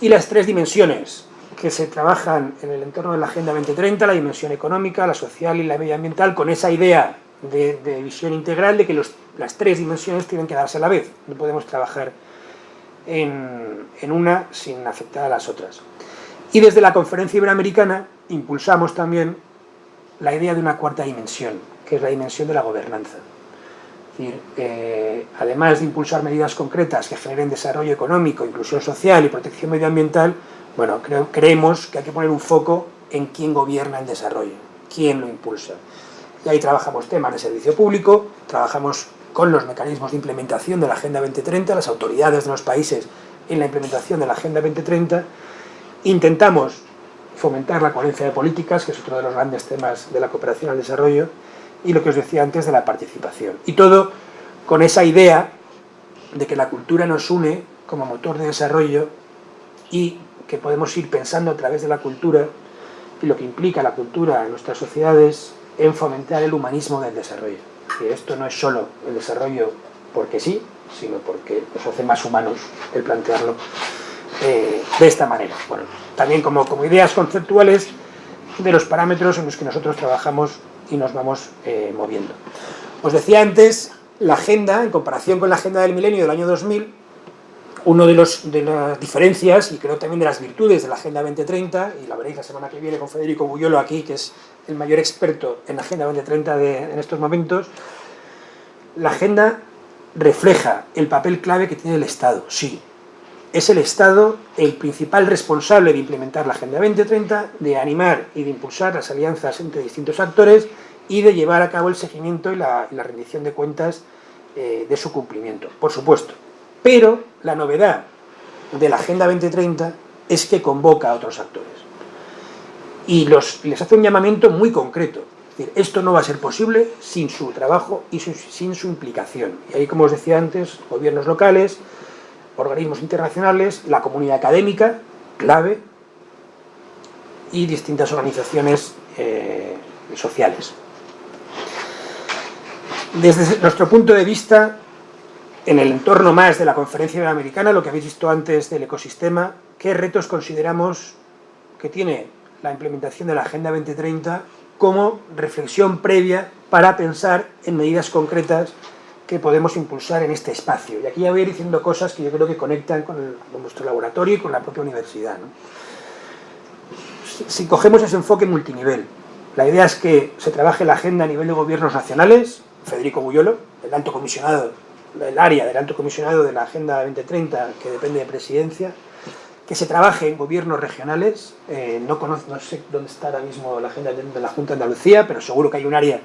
Y las tres dimensiones que se trabajan en el entorno de la Agenda 2030, la dimensión económica, la social y la medioambiental, con esa idea de, visión integral de que las tres dimensiones tienen que darse a la vez. No podemos trabajar en, en una sin afectar a las otras. Y desde la Conferencia Iberoamericana impulsamos también la idea de una cuarta dimensión, que es la dimensión de la gobernanza. Decir, eh, además de impulsar medidas concretas que generen desarrollo económico, inclusión social y protección medioambiental, bueno, creemos que hay que poner un foco en quién gobierna el desarrollo, quién lo impulsa. Y ahí trabajamos temas de servicio público, trabajamos con los mecanismos de implementación de la Agenda 2030, las autoridades de los países en la implementación de la Agenda 2030, intentamos fomentar la coherencia de políticas, que es otro de los grandes temas de la cooperación al desarrollo, y lo que os decía antes de la participación. Y todo con esa idea de que la cultura nos une como motor de desarrollo y que podemos ir pensando a través de la cultura y lo que implica la cultura en nuestras sociedades en fomentar el humanismo del desarrollo. Y esto no es solo el desarrollo porque sí, sino porque nos hace más humanos el plantearlo eh, de esta manera. Bueno, también como, como ideas conceptuales de los parámetros en los que nosotros trabajamos y nos vamos eh, moviendo. Os decía antes, la agenda, en comparación con la agenda del milenio del año 2000, una de, los, de las diferencias, y creo también de las virtudes de la Agenda 2030, y la veréis la semana que viene con Federico Buyolo aquí, que es el mayor experto en la Agenda 2030 de, en estos momentos, la agenda refleja el papel clave que tiene el Estado, sí. Es el Estado el principal responsable de implementar la Agenda 2030, de animar y de impulsar las alianzas entre distintos actores y de llevar a cabo el seguimiento y la, rendición de cuentas eh, de su cumplimiento, por supuesto. Pero la novedad de la Agenda 2030 es que convoca a otros actores y les hace un llamamiento muy concreto. Es decir, esto no va a ser posible sin su trabajo y sin su implicación. Y ahí, como os decía antes, gobiernos locales, organismos internacionales, la comunidad académica, clave, y distintas organizaciones eh, sociales. Desde nuestro punto de vista, en el entorno más de la conferencia iberoamericana, lo que habéis visto antes del ecosistema, ¿qué retos consideramos que tiene la implementación de la Agenda 2030 como reflexión previa para pensar en medidas concretas que podemos impulsar en este espacio. Y aquí ya voy a ir diciendo cosas que yo creo que conectan con, nuestro laboratorio y con la propia universidad. Si, cogemos ese enfoque multinivel, la idea es que se trabaje la agenda a nivel de gobiernos nacionales, Federico Buyolo, el alto comisionado el área del alto comisionado de la Agenda 2030, que depende de presidencia, que se trabaje en gobiernos regionales, eh, no, conozco, no sé dónde está ahora mismo la Agenda de la Junta de Andalucía, pero seguro que hay un área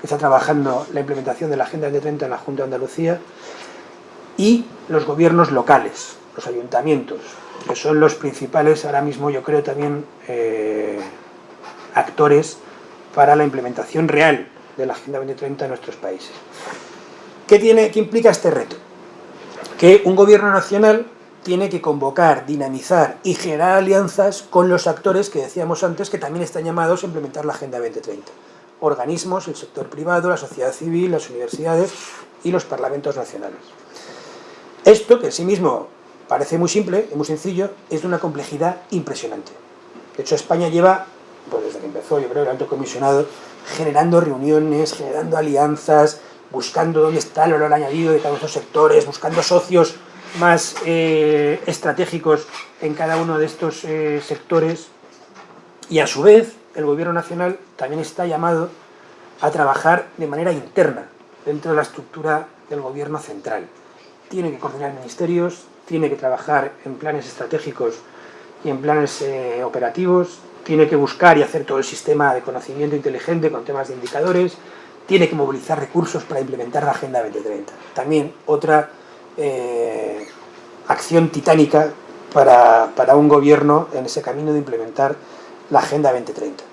que está trabajando la implementación de la Agenda 2030 en la Junta de Andalucía, y los gobiernos locales, los ayuntamientos, que son los principales ahora mismo, yo creo, también eh, actores para la implementación real de la Agenda 2030 en nuestros países. ¿Qué, tiene, ¿Qué implica este reto? Que un gobierno nacional tiene que convocar, dinamizar y generar alianzas con los actores que decíamos antes que también están llamados a implementar la Agenda 2030. Organismos, el sector privado, la sociedad civil, las universidades y los parlamentos nacionales. Esto, que en sí mismo parece muy simple y muy sencillo, es de una complejidad impresionante. De hecho, España lleva, pues desde que empezó, yo creo, el alto comisionado, generando reuniones, generando alianzas, buscando dónde está el valor añadido de cada uno de estos sectores, buscando socios más eh, estratégicos en cada uno de estos eh, sectores y a su vez el gobierno nacional también está llamado a trabajar de manera interna dentro de la estructura del gobierno central. Tiene que coordinar ministerios, tiene que trabajar en planes estratégicos y en planes eh, operativos, tiene que buscar y hacer todo el sistema de conocimiento inteligente con temas de indicadores, tiene que movilizar recursos para implementar la Agenda 2030. También otra eh, acción titánica para, para, un gobierno en ese camino de implementar la Agenda 2030.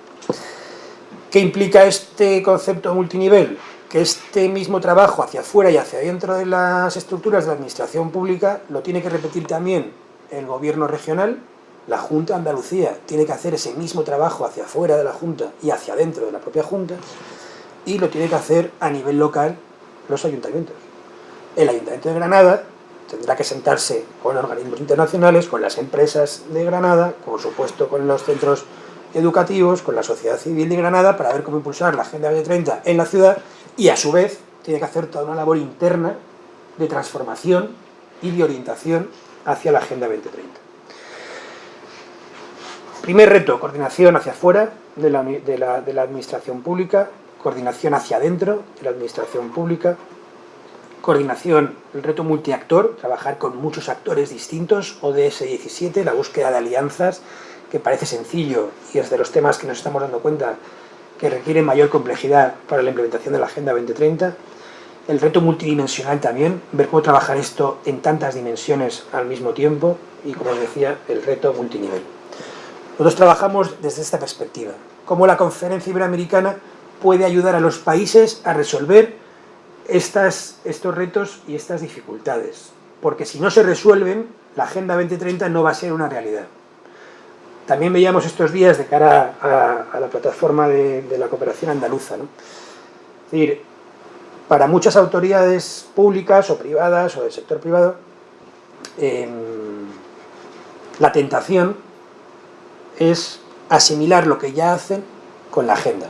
¿Qué implica este concepto multinivel? Que este mismo trabajo hacia afuera y hacia dentro de las estructuras de la administración pública lo tiene que repetir también el gobierno regional, la Junta Andalucía tiene que hacer ese mismo trabajo hacia afuera de la Junta y hacia dentro de la propia Junta, y lo tiene que hacer a nivel local los ayuntamientos el Ayuntamiento de Granada tendrá que sentarse con organismos internacionales, con las empresas de Granada, por supuesto con los centros educativos, con la sociedad civil de Granada, para ver cómo impulsar la Agenda 2030 en la ciudad y a su vez tiene que hacer toda una labor interna de transformación y de orientación hacia la Agenda 2030. Primer reto, coordinación hacia afuera de la, de la administración pública, coordinación hacia adentro de la administración pública, coordinación, el reto multiactor, trabajar con muchos actores distintos, ODS 17, la búsqueda de alianzas, que parece sencillo y es de los temas que nos estamos dando cuenta que requieren mayor complejidad para la implementación de la Agenda 2030. El reto multidimensional también, ver cómo trabajar esto en tantas dimensiones al mismo tiempo y, como os decía, el reto multinivel. Nosotros trabajamos desde esta perspectiva, cómo la Conferencia Iberoamericana puede ayudar a los países a resolver estos retos y estas dificultades, porque si no se resuelven, la Agenda 2030 no va a ser una realidad. También veíamos estos días de cara a, la plataforma de, la cooperación andaluza. Es decir, para muchas autoridades públicas o privadas o del sector privado, em, la tentación es asimilar lo que ya hacen con la agenda.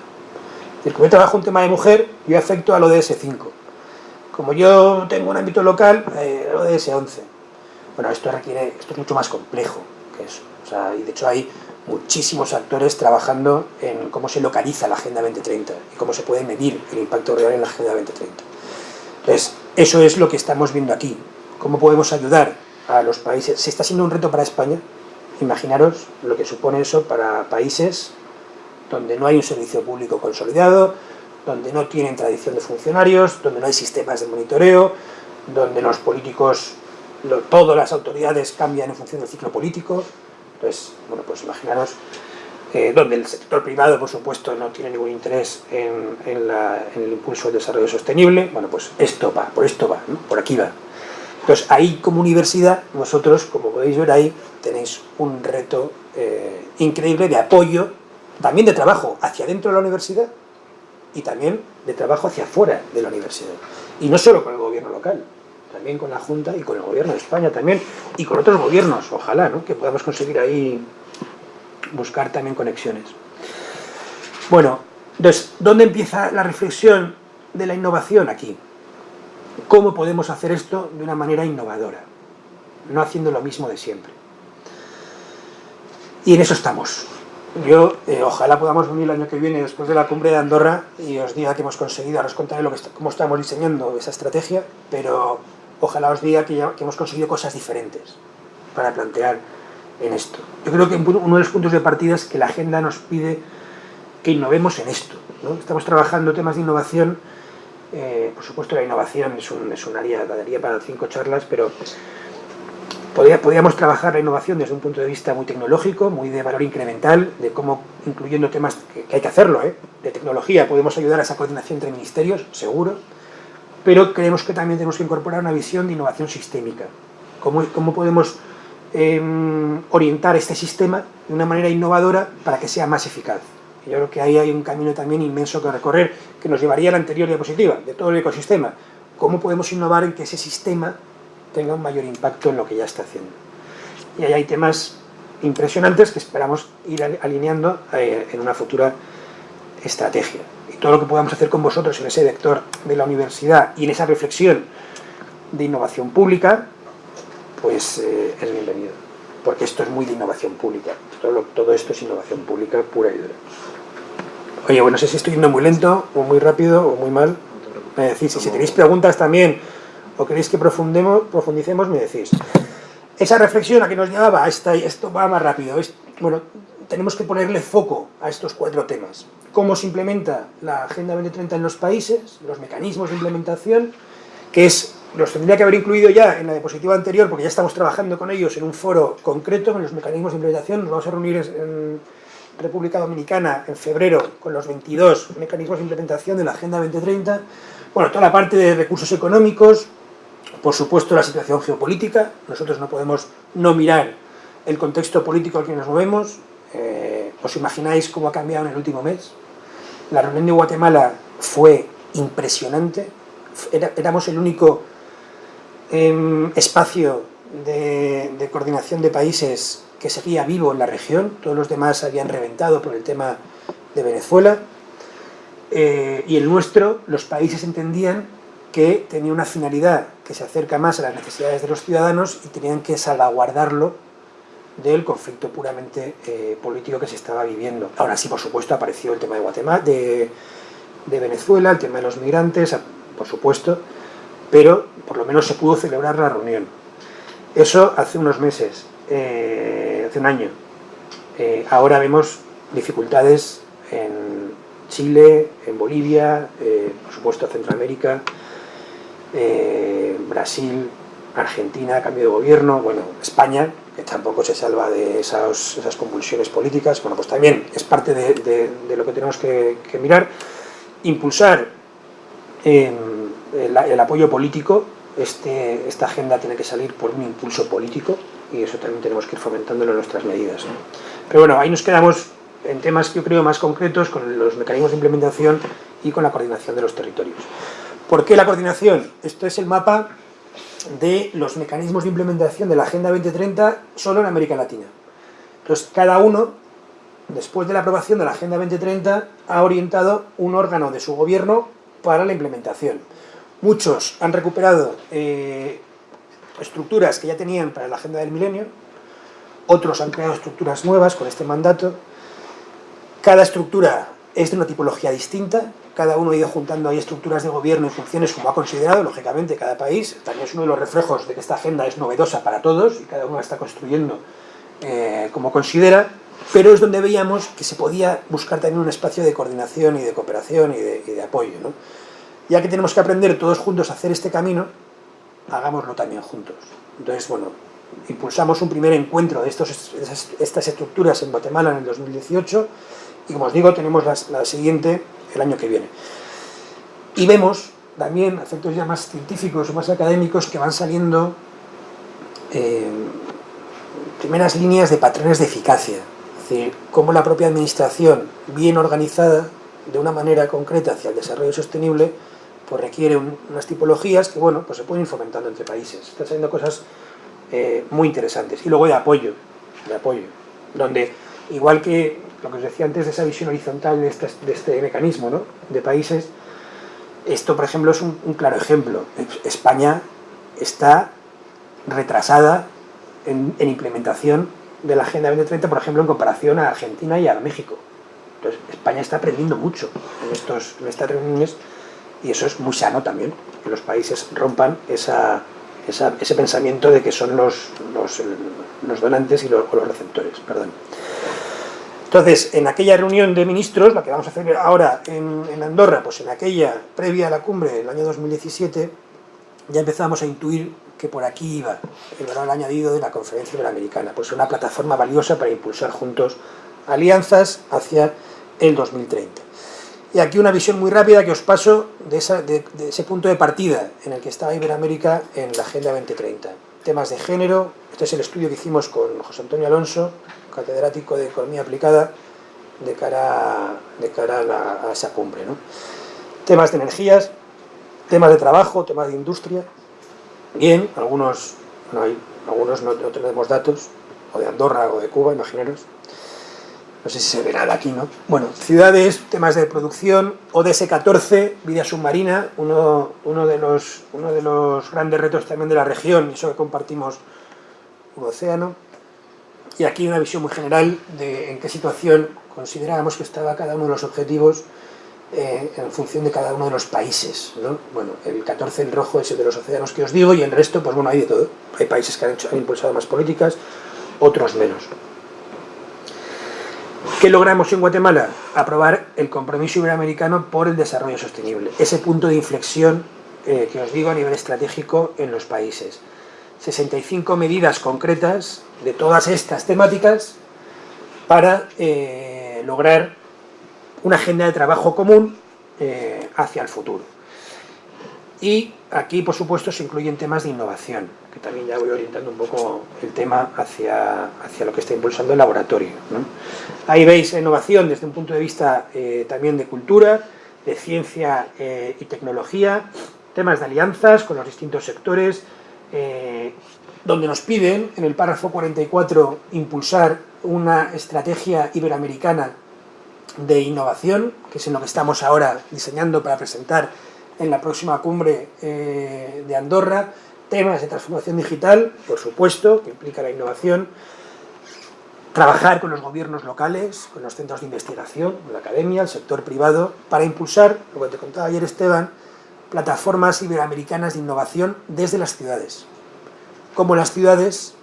Como yo trabajo un tema de mujer, yo afecto al ODS 5 como yo tengo un ámbito local, eh, ODS 11. Bueno, esto requiere, esto es mucho más complejo que eso. O sea, y de hecho hay muchísimos actores trabajando en cómo se localiza la Agenda 2030 y cómo se puede medir el impacto real en la Agenda 2030. Entonces, eso es lo que estamos viendo aquí. ¿Cómo podemos ayudar a los países? Si está siendo un reto para España, imaginaros lo que supone eso para países donde no hay un servicio público consolidado, donde no tienen tradición de funcionarios, donde no hay sistemas de monitoreo, donde los políticos, todas las autoridades cambian en función del ciclo político. Entonces, bueno, pues imaginaros eh, donde el sector privado, por supuesto, no tiene ningún interés en, el impulso del desarrollo sostenible. Bueno, pues esto va, por esto va, por aquí va. Entonces, ahí como universidad, vosotros, como podéis ver ahí, tenéis un reto eh, increíble de apoyo, también de trabajo hacia dentro de la universidad, y también de trabajo hacia afuera de la universidad. Y no solo con el gobierno local, también con la Junta y con el gobierno de España también, y con otros gobiernos, ojalá, ¿no? que podamos conseguir ahí buscar también conexiones. Bueno, entonces, ¿dónde empieza la reflexión de la innovación aquí? ¿Cómo podemos hacer esto de una manera innovadora? No haciendo lo mismo de siempre. Y en eso estamos. Yo eh, ojalá podamos venir el año que viene después de la cumbre de Andorra y os diga que hemos conseguido, ahora os contaré lo que cómo estamos diseñando esa estrategia, pero ojalá os diga que, que hemos conseguido cosas diferentes para plantear en esto. Yo creo que uno de los puntos de partida es que la agenda nos pide que innovemos en esto. Estamos trabajando temas de innovación, eh, por supuesto la innovación es un, es un área, daría para cinco charlas, pero podríamos trabajar la innovación desde un punto de vista muy tecnológico, muy de valor incremental, de cómo, incluyendo temas que, hay que hacerlo, ¿eh? de tecnología, podemos ayudar a esa coordinación entre ministerios, seguro, pero creemos que también tenemos que incorporar una visión de innovación sistémica. ¿Cómo, podemos Em, orientar este sistema de una manera innovadora para que sea más eficaz. yo creo que ahí hay un camino también inmenso que recorrer, que nos llevaría a la anterior diapositiva, de todo el ecosistema. ¿Cómo podemos innovar en que ese sistema tenga un mayor impacto en lo que ya está haciendo? Y ahí hay temas impresionantes que esperamos ir alineando eh, en una futura estrategia. Y todo lo que podamos hacer con vosotros en ese vector de la universidad y en esa reflexión de innovación pública, pues eh, es bienvenido. Porque esto es muy de innovación pública. Todo, esto es innovación pública pura y dura. Oye, bueno, no sé si estoy yendo muy lento, o muy rápido, o muy mal. Me decís, si tenéis preguntas también, o queréis que profundicemos, me decís. Esa reflexión a que nos llevaba, esta, esto va más rápido. bueno, tenemos que ponerle foco a estos cuatro temas. Cómo se implementa la Agenda 2030 en los países, los mecanismos de implementación, que es los tendría que haber incluido ya en la diapositiva anterior, porque ya estamos trabajando con ellos en un foro concreto, en los mecanismos de implementación. Nos vamos a reunir en República Dominicana en febrero con los 22 mecanismos de implementación de la Agenda 2030. Bueno, toda la parte de recursos económicos, por supuesto la situación geopolítica. Nosotros no podemos no mirar el contexto político al que nos movemos. Eh, ¿Os imagináis cómo ha cambiado en el último mes? La reunión de Guatemala fue impresionante. éramos el único espacio de, coordinación de países que seguía vivo en la región, todos los demás habían reventado por el tema de Venezuela, eh, y el nuestro, los países entendían que tenía una finalidad que se acerca más a las necesidades de los ciudadanos y tenían que salvaguardarlo del conflicto puramente eh, político que se estaba viviendo. Ahora sí, por supuesto, apareció el tema de Guatemala, de, Venezuela, el tema de los migrantes, por supuesto, pero por lo menos se pudo celebrar la reunión. Eso hace unos meses, eh, hace un año. Eh, ahora vemos dificultades en Chile, en Bolivia, por supuesto Centroamérica, Brasil, Argentina, cambio de gobierno, bueno, España, que tampoco se salva de esas, convulsiones políticas, bueno, pues también es parte de, lo que tenemos que, que mirar. Impulsar el, apoyo político, este, esta agenda tiene que salir por un impulso político y eso también tenemos que ir fomentándolo en nuestras medidas. Pero bueno, ahí nos quedamos en temas, yo creo, más concretos con los mecanismos de implementación y con la coordinación de los territorios. ¿Por qué la coordinación? Esto es el mapa de los mecanismos de implementación de la Agenda 2030 solo en América Latina. Entonces, cada uno, después de la aprobación de la Agenda 2030, ha orientado un órgano de su gobierno para la implementación. Muchos han recuperado eh, estructuras que ya tenían para la agenda del milenio, otros han creado estructuras nuevas con este mandato. Cada estructura es de una tipología distinta, cada uno ha ido juntando ahí estructuras de gobierno y funciones como ha considerado, lógicamente, cada país. También es uno de los reflejos de que esta agenda es novedosa para todos y cada uno la está construyendo eh, como considera, pero es donde veíamos que se podía buscar también un espacio de coordinación y de cooperación y de, apoyo. ¿no? ya que tenemos que aprender todos juntos a hacer este camino, hagámoslo también juntos. Entonces, bueno, impulsamos un primer encuentro de estas estructuras en Guatemala en el 2018 y como os digo, tenemos la, siguiente el año que viene. Y vemos también efectos ya más científicos o más académicos que van saliendo eh, primeras líneas de patrones de eficacia. Es decir, cómo la propia administración, bien organizada, de una manera concreta hacia el desarrollo sostenible, pues requiere unas tipologías que, bueno, pues se pueden ir fomentando entre países. Están saliendo cosas eh, muy interesantes. Y luego de apoyo, de apoyo, donde, igual que lo que os decía antes de esa visión horizontal de este, mecanismo, ¿no? de países, esto, por ejemplo, es un, claro ejemplo. España está retrasada en, implementación de la Agenda 2030, por ejemplo, en comparación a Argentina y a México. Entonces, España está aprendiendo mucho en, estos, en estas reuniones y eso es muy sano también, que los países rompan ese pensamiento de que son los, los, donantes y los, los receptores. Perdón. Entonces, en aquella reunión de ministros, la que vamos a hacer ahora en, Andorra, pues en aquella previa a la cumbre del año 2017, ya empezamos a intuir que por aquí iba el valor añadido de la conferencia iberoamericana, pues una plataforma valiosa para impulsar juntos alianzas hacia el 2030. Y aquí una visión muy rápida que os paso de, ese punto de partida en el que estaba Iberoamérica en la Agenda 2030. Temas de género, este es el estudio que hicimos con José Antonio Alonso, catedrático de Economía Aplicada, de cara, de cara a, esa cumbre. Temas de energías, temas de trabajo, temas de industria. Bien, algunos, no, hay, algunos no, no tenemos datos, o de Andorra o de Cuba, imaginaros no sé si se ve nada aquí, ¿no? Bueno, ciudades, temas de producción, ODS-14, vida submarina, uno, uno, de los, uno de los grandes retos también de la región, eso que compartimos un océano. Y aquí una visión muy general de en qué situación considerábamos que estaba cada uno de los objetivos eh, en función de cada uno de los países. ¿no? Bueno, el 14 en rojo es el de los océanos que os digo y el resto, pues bueno, hay de todo. Hay países que han, hecho, impulsado más políticas, otros menos. ¿Qué logramos en Guatemala? Aprobar el compromiso iberoamericano por el desarrollo sostenible. Ese punto de inflexión eh, que os digo a nivel estratégico en los países. 65 medidas concretas de todas estas temáticas para eh, lograr una agenda de trabajo común eh, hacia el futuro. Y aquí, por supuesto, se incluyen temas de innovación, que también ya voy orientando un poco el tema hacia, hacia lo que está impulsando el laboratorio. Ahí veis innovación desde un punto de vista eh, también de cultura, de ciencia y tecnología, temas de alianzas con los distintos sectores, eh, donde nos piden, en el párrafo 44, impulsar una estrategia iberoamericana de innovación, que es en lo que estamos ahora diseñando para presentar en la próxima cumbre eh, de Andorra, temas de transformación digital, por supuesto, que implica la innovación, trabajar con los gobiernos locales, con los centros de investigación, la academia, el sector privado, para impulsar, lo que te contaba ayer Esteban, plataformas iberoamericanas de innovación desde las ciudades. Como las ciudades,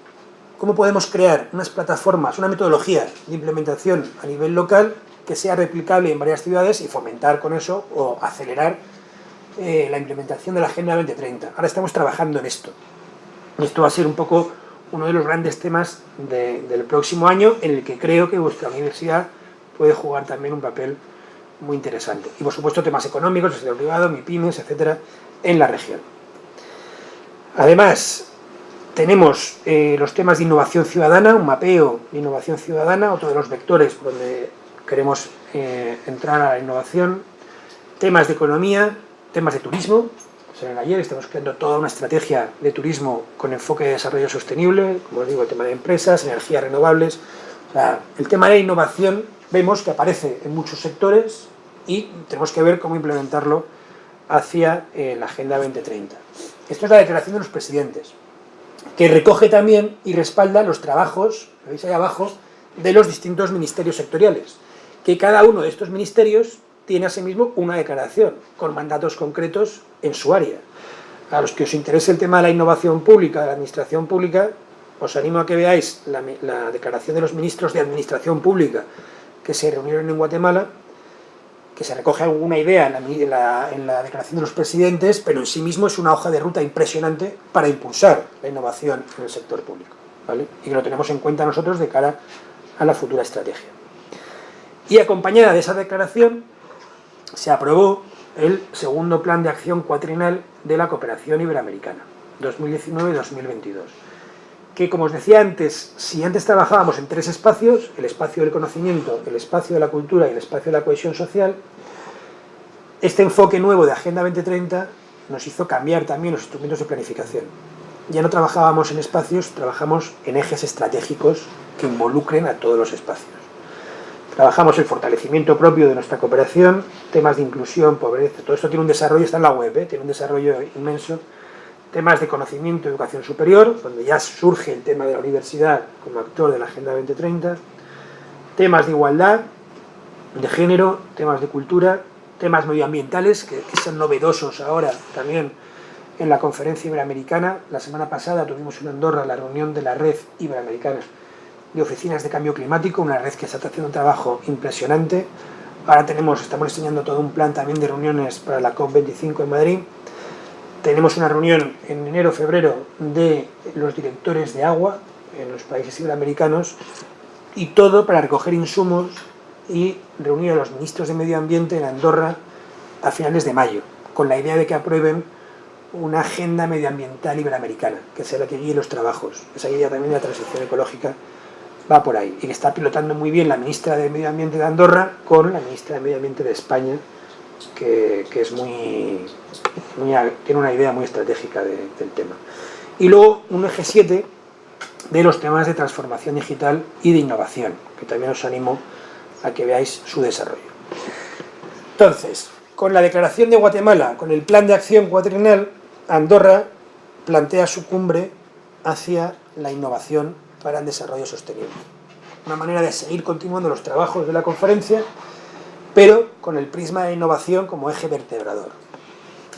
¿cómo podemos crear unas plataformas, una metodología de implementación a nivel local que sea replicable en varias ciudades y fomentar con eso o acelerar eh, la implementación de la Agenda 2030. Ahora estamos trabajando en esto. Esto va a ser un poco uno de los grandes temas del próximo año, en el que creo que vuestra universidad puede jugar también un papel muy interesante. Y por supuesto temas económicos, el sector privado, MIPIMES, etcétera, en la región. Además, tenemos eh, los temas de innovación ciudadana, un mapeo de innovación ciudadana, otro de los vectores por donde queremos eh, entrar a la innovación, temas de economía, temas de turismo, en ayer estamos creando toda una estrategia de turismo con enfoque de desarrollo sostenible, como os digo, el tema de empresas, energías renovables, el tema de innovación vemos que aparece en muchos sectores y tenemos que ver cómo implementarlo hacia eh, la Agenda 2030. Esto es la declaración de los presidentes, que recoge también y respalda los trabajos, lo veis ahí abajo, de los distintos ministerios sectoriales, que cada uno de estos ministerios tiene asimismo una declaración con mandatos concretos en su área. A los que os interese el tema de la innovación pública, de la administración pública, os animo a que veáis la, declaración de los ministros de administración pública que se reunieron en Guatemala, que se recoge alguna idea en la, declaración de los presidentes, pero en sí mismo es una hoja de ruta impresionante para impulsar la innovación en el sector público. Y que lo tenemos en cuenta nosotros de cara a la futura estrategia. Y acompañada de esa declaración se aprobó el segundo plan de acción cuatrinal de la cooperación iberoamericana, 2019-2022, que como os decía antes, si antes trabajábamos en tres espacios, el espacio del conocimiento, el espacio de la cultura y el espacio de la cohesión social, este enfoque nuevo de Agenda 2030 nos hizo cambiar también los instrumentos de planificación. Ya no trabajábamos en espacios, trabajamos en ejes estratégicos que involucren a todos los espacios. Trabajamos el fortalecimiento propio de nuestra cooperación, temas de inclusión, pobreza, todo esto tiene un desarrollo, está en la web, ¿eh? tiene un desarrollo inmenso temas de conocimiento y educación superior, donde ya surge el tema de la universidad como actor de la Agenda 2030, temas de igualdad, de género, temas de cultura, temas medioambientales, que, son novedosos ahora también en la conferencia iberoamericana. La semana pasada tuvimos en Andorra la reunión de la red iberoamericana de oficinas de cambio climático, una red que está haciendo un trabajo impresionante. Ahora tenemos, estamos diseñando todo un plan también de reuniones para la COP25 en Madrid. Tenemos una reunión en enero-febrero de los directores de agua en los países iberoamericanos y todo para recoger insumos y reunir a los ministros de Medio Ambiente en Andorra a finales de mayo, con la idea de que aprueben una agenda medioambiental iberoamericana, que sea la que guíe los trabajos. Esa idea también de la transición ecológica va por ahí. Y que está pilotando muy bien la ministra de Medio Ambiente de Andorra con la ministra de Medio Ambiente de España, que, es muy, tiene una idea muy estratégica del tema. Y luego un eje 7 de los temas de transformación digital y de innovación, que también os animo a que veáis su desarrollo. Entonces, con la declaración de Guatemala, con el plan de acción cuatrienal, Andorra plantea su cumbre hacia la innovación para el desarrollo sostenible. Una manera de seguir continuando los trabajos de la conferencia, pero con el prisma de innovación como eje vertebrador.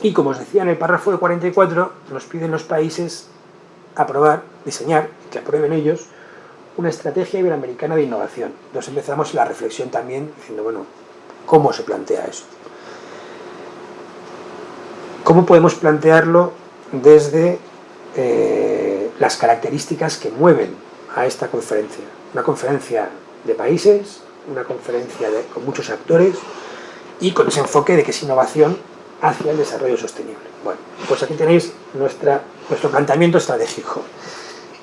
Y como os decía en el párrafo de 44, nos piden los países aprobar, diseñar, que aprueben ellos, una estrategia iberoamericana de innovación. Entonces empezamos la reflexión también diciendo, bueno, ¿cómo se plantea eso? ¿Cómo podemos plantearlo desde eh, las características que mueven a esta conferencia? Una conferencia de países, una conferencia con muchos actores y con ese enfoque de que es innovación hacia el desarrollo sostenible. Bueno, pues aquí tenéis nuestra, nuestro planteamiento estratégico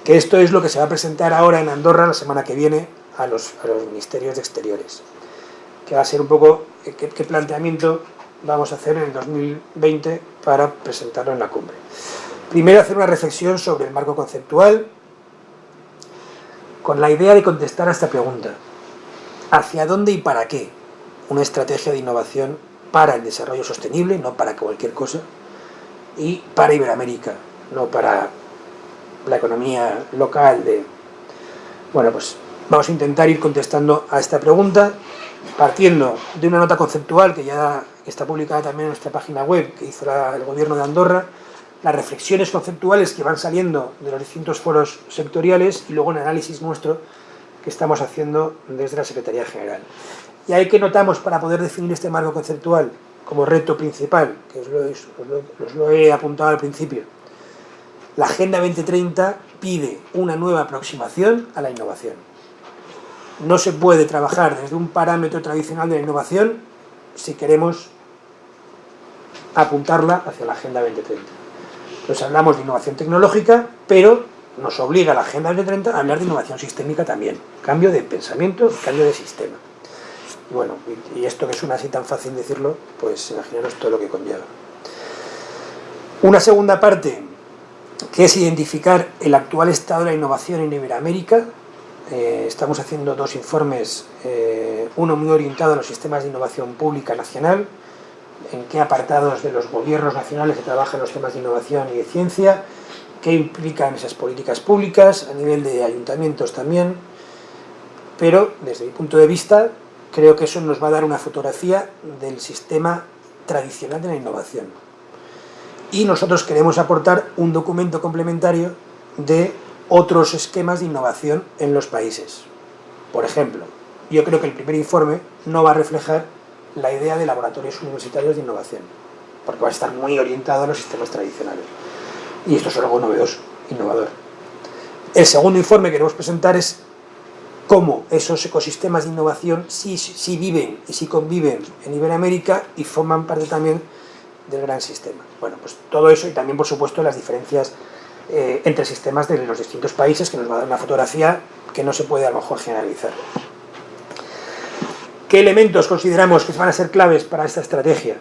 que esto es lo que se va a presentar ahora en Andorra la semana que viene a los, ministerios de exteriores, que va a ser un poco eh, qué, planteamiento vamos a hacer en el 2020 para presentarlo en la cumbre. Primero hacer una reflexión sobre el marco conceptual, con la idea de contestar a esta pregunta. ¿Hacia dónde y para qué una estrategia de innovación para el desarrollo sostenible, no para cualquier cosa, y para Iberoamérica, no para la economía local de... Bueno, pues vamos a intentar ir contestando a esta pregunta partiendo de una nota conceptual que ya está publicada también en nuestra página web que hizo el gobierno de Andorra, las reflexiones conceptuales que van saliendo de los distintos foros sectoriales y luego un análisis nuestro que estamos haciendo desde la Secretaría General. Y ahí que notamos para poder definir este marco conceptual como reto principal, que os os lo he apuntado al principio, la Agenda 2030 pide una nueva aproximación a la innovación. No se puede trabajar desde un parámetro tradicional de la innovación si queremos apuntarla hacia la Agenda 2030. Entonces hablamos de innovación tecnológica, pero nos obliga la Agenda 2030 a hablar de innovación sistémica también. Cambio de pensamiento, cambio de sistema. Y bueno, y esto que suena así tan fácil decirlo, pues imaginaros todo lo que conlleva. Una segunda parte que es identificar el actual estado de la innovación en Iberoamérica. Eh, estamos haciendo dos informes, eh, uno muy orientado a los sistemas de innovación pública nacional, en qué apartados de los gobiernos nacionales se trabajan los temas de innovación y de ciencia, qué implican esas políticas públicas, a nivel de ayuntamientos también, pero desde mi punto de vista creo que eso nos va a dar una fotografía del sistema tradicional de la innovación y nosotros queremos aportar un documento complementario de otros esquemas de innovación en los países. Por ejemplo, yo creo que el primer informe no va a reflejar la idea de laboratorios universitarios de innovación, porque va a estar muy orientado a los sistemas tradicionales. Y esto es algo novedoso, innovador. El segundo informe que queremos presentar es cómo esos ecosistemas de innovación sí, sí viven y sí conviven en Iberoamérica y forman parte también del gran sistema. Bueno, pues todo eso y también, por supuesto, las diferencias eh, entre sistemas de los distintos países, que nos va a dar una fotografía que no se puede a lo mejor generalizar. ¿Qué elementos consideramos que van a ser claves para esta estrategia?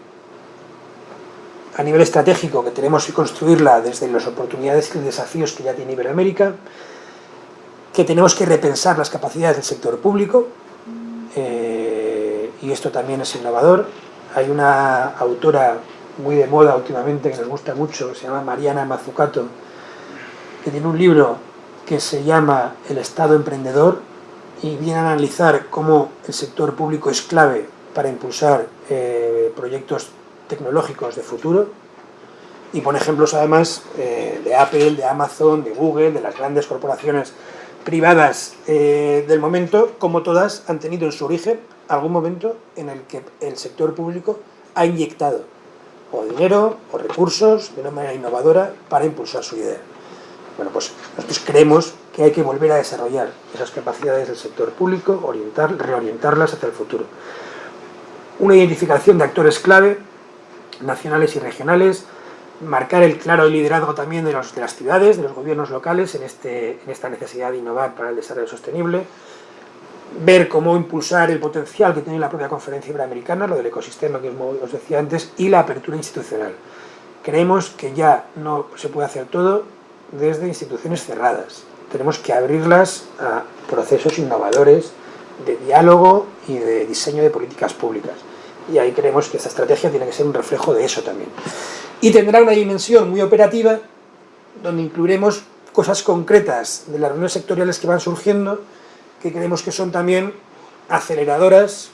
A nivel estratégico, que tenemos que construirla desde las oportunidades y desafíos que ya tiene Iberoamérica, que tenemos que repensar las capacidades del sector público, eh, y esto también es innovador. Hay una autora muy de moda últimamente, que nos gusta mucho, se llama Mariana Mazzucato, que tiene un libro que se llama El Estado Emprendedor y viene a analizar cómo el sector público es clave para impulsar eh, proyectos tecnológicos de futuro y pone ejemplos además eh, de Apple, de Amazon, de Google, de las grandes corporaciones privadas eh, del momento, como todas han tenido en su origen algún momento en el que el sector público ha inyectado o dinero o recursos de una manera innovadora para impulsar su idea. Bueno, pues nosotros creemos que hay que volver a desarrollar esas capacidades del sector público, orientar, reorientarlas hacia el futuro. Una identificación de actores clave, nacionales y regionales, marcar el claro liderazgo también de, las ciudades, de los gobiernos locales en, este, en esta necesidad de innovar para el desarrollo sostenible, ver cómo impulsar el potencial que tiene la propia conferencia iberoamericana, lo del ecosistema que os decía antes, y la apertura institucional. Creemos que ya no se puede hacer todo desde instituciones cerradas. Tenemos que abrirlas a procesos innovadores de diálogo y de diseño de políticas públicas. Y ahí creemos que esta estrategia tiene que ser un reflejo de eso también. Y tendrá una dimensión muy operativa, donde incluiremos cosas concretas de las reuniones sectoriales que van surgiendo, que creemos que son también aceleradoras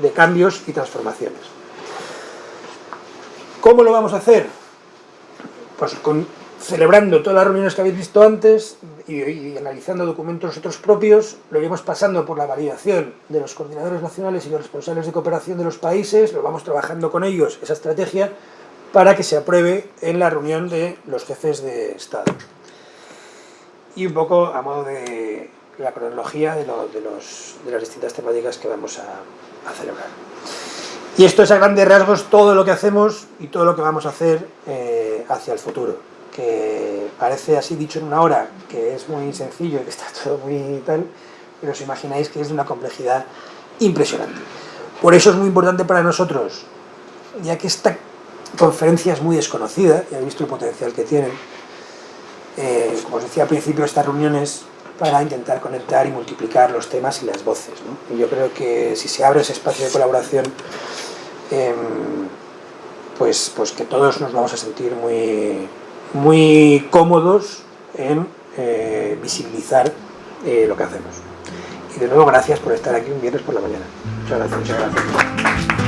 de cambios y transformaciones. ¿Cómo lo vamos a hacer? Pues con, celebrando todas las reuniones que habéis visto antes y, analizando documentos nosotros propios, lo iremos pasando por la validación de los coordinadores nacionales y los responsables de cooperación de los países, lo vamos trabajando con ellos, esa estrategia, para que se apruebe en la reunión de los jefes de Estado. Y un poco a modo de la cronología de, lo, de, los, de las distintas temáticas que vamos a, a, celebrar. Y esto es a grandes rasgos todo lo que hacemos y todo lo que vamos a hacer eh, hacia el futuro, que parece así dicho en una hora, que es muy sencillo y que está *laughs* todo muy tal, pero os imagináis que es de una complejidad impresionante. Por eso es muy importante para nosotros, ya que esta conferencia es muy desconocida, y he visto el potencial que tienen, eh, como os decía al principio, estas reuniones para intentar conectar y multiplicar los temas y las voces. Y yo creo que si se abre ese espacio de colaboración, eh, pues, pues que todos nos vamos a sentir muy, muy cómodos en eh, visibilizar eh, lo que hacemos. Y de nuevo, gracias por estar aquí un viernes por la mañana. Muchas gracias. Muchas gracias.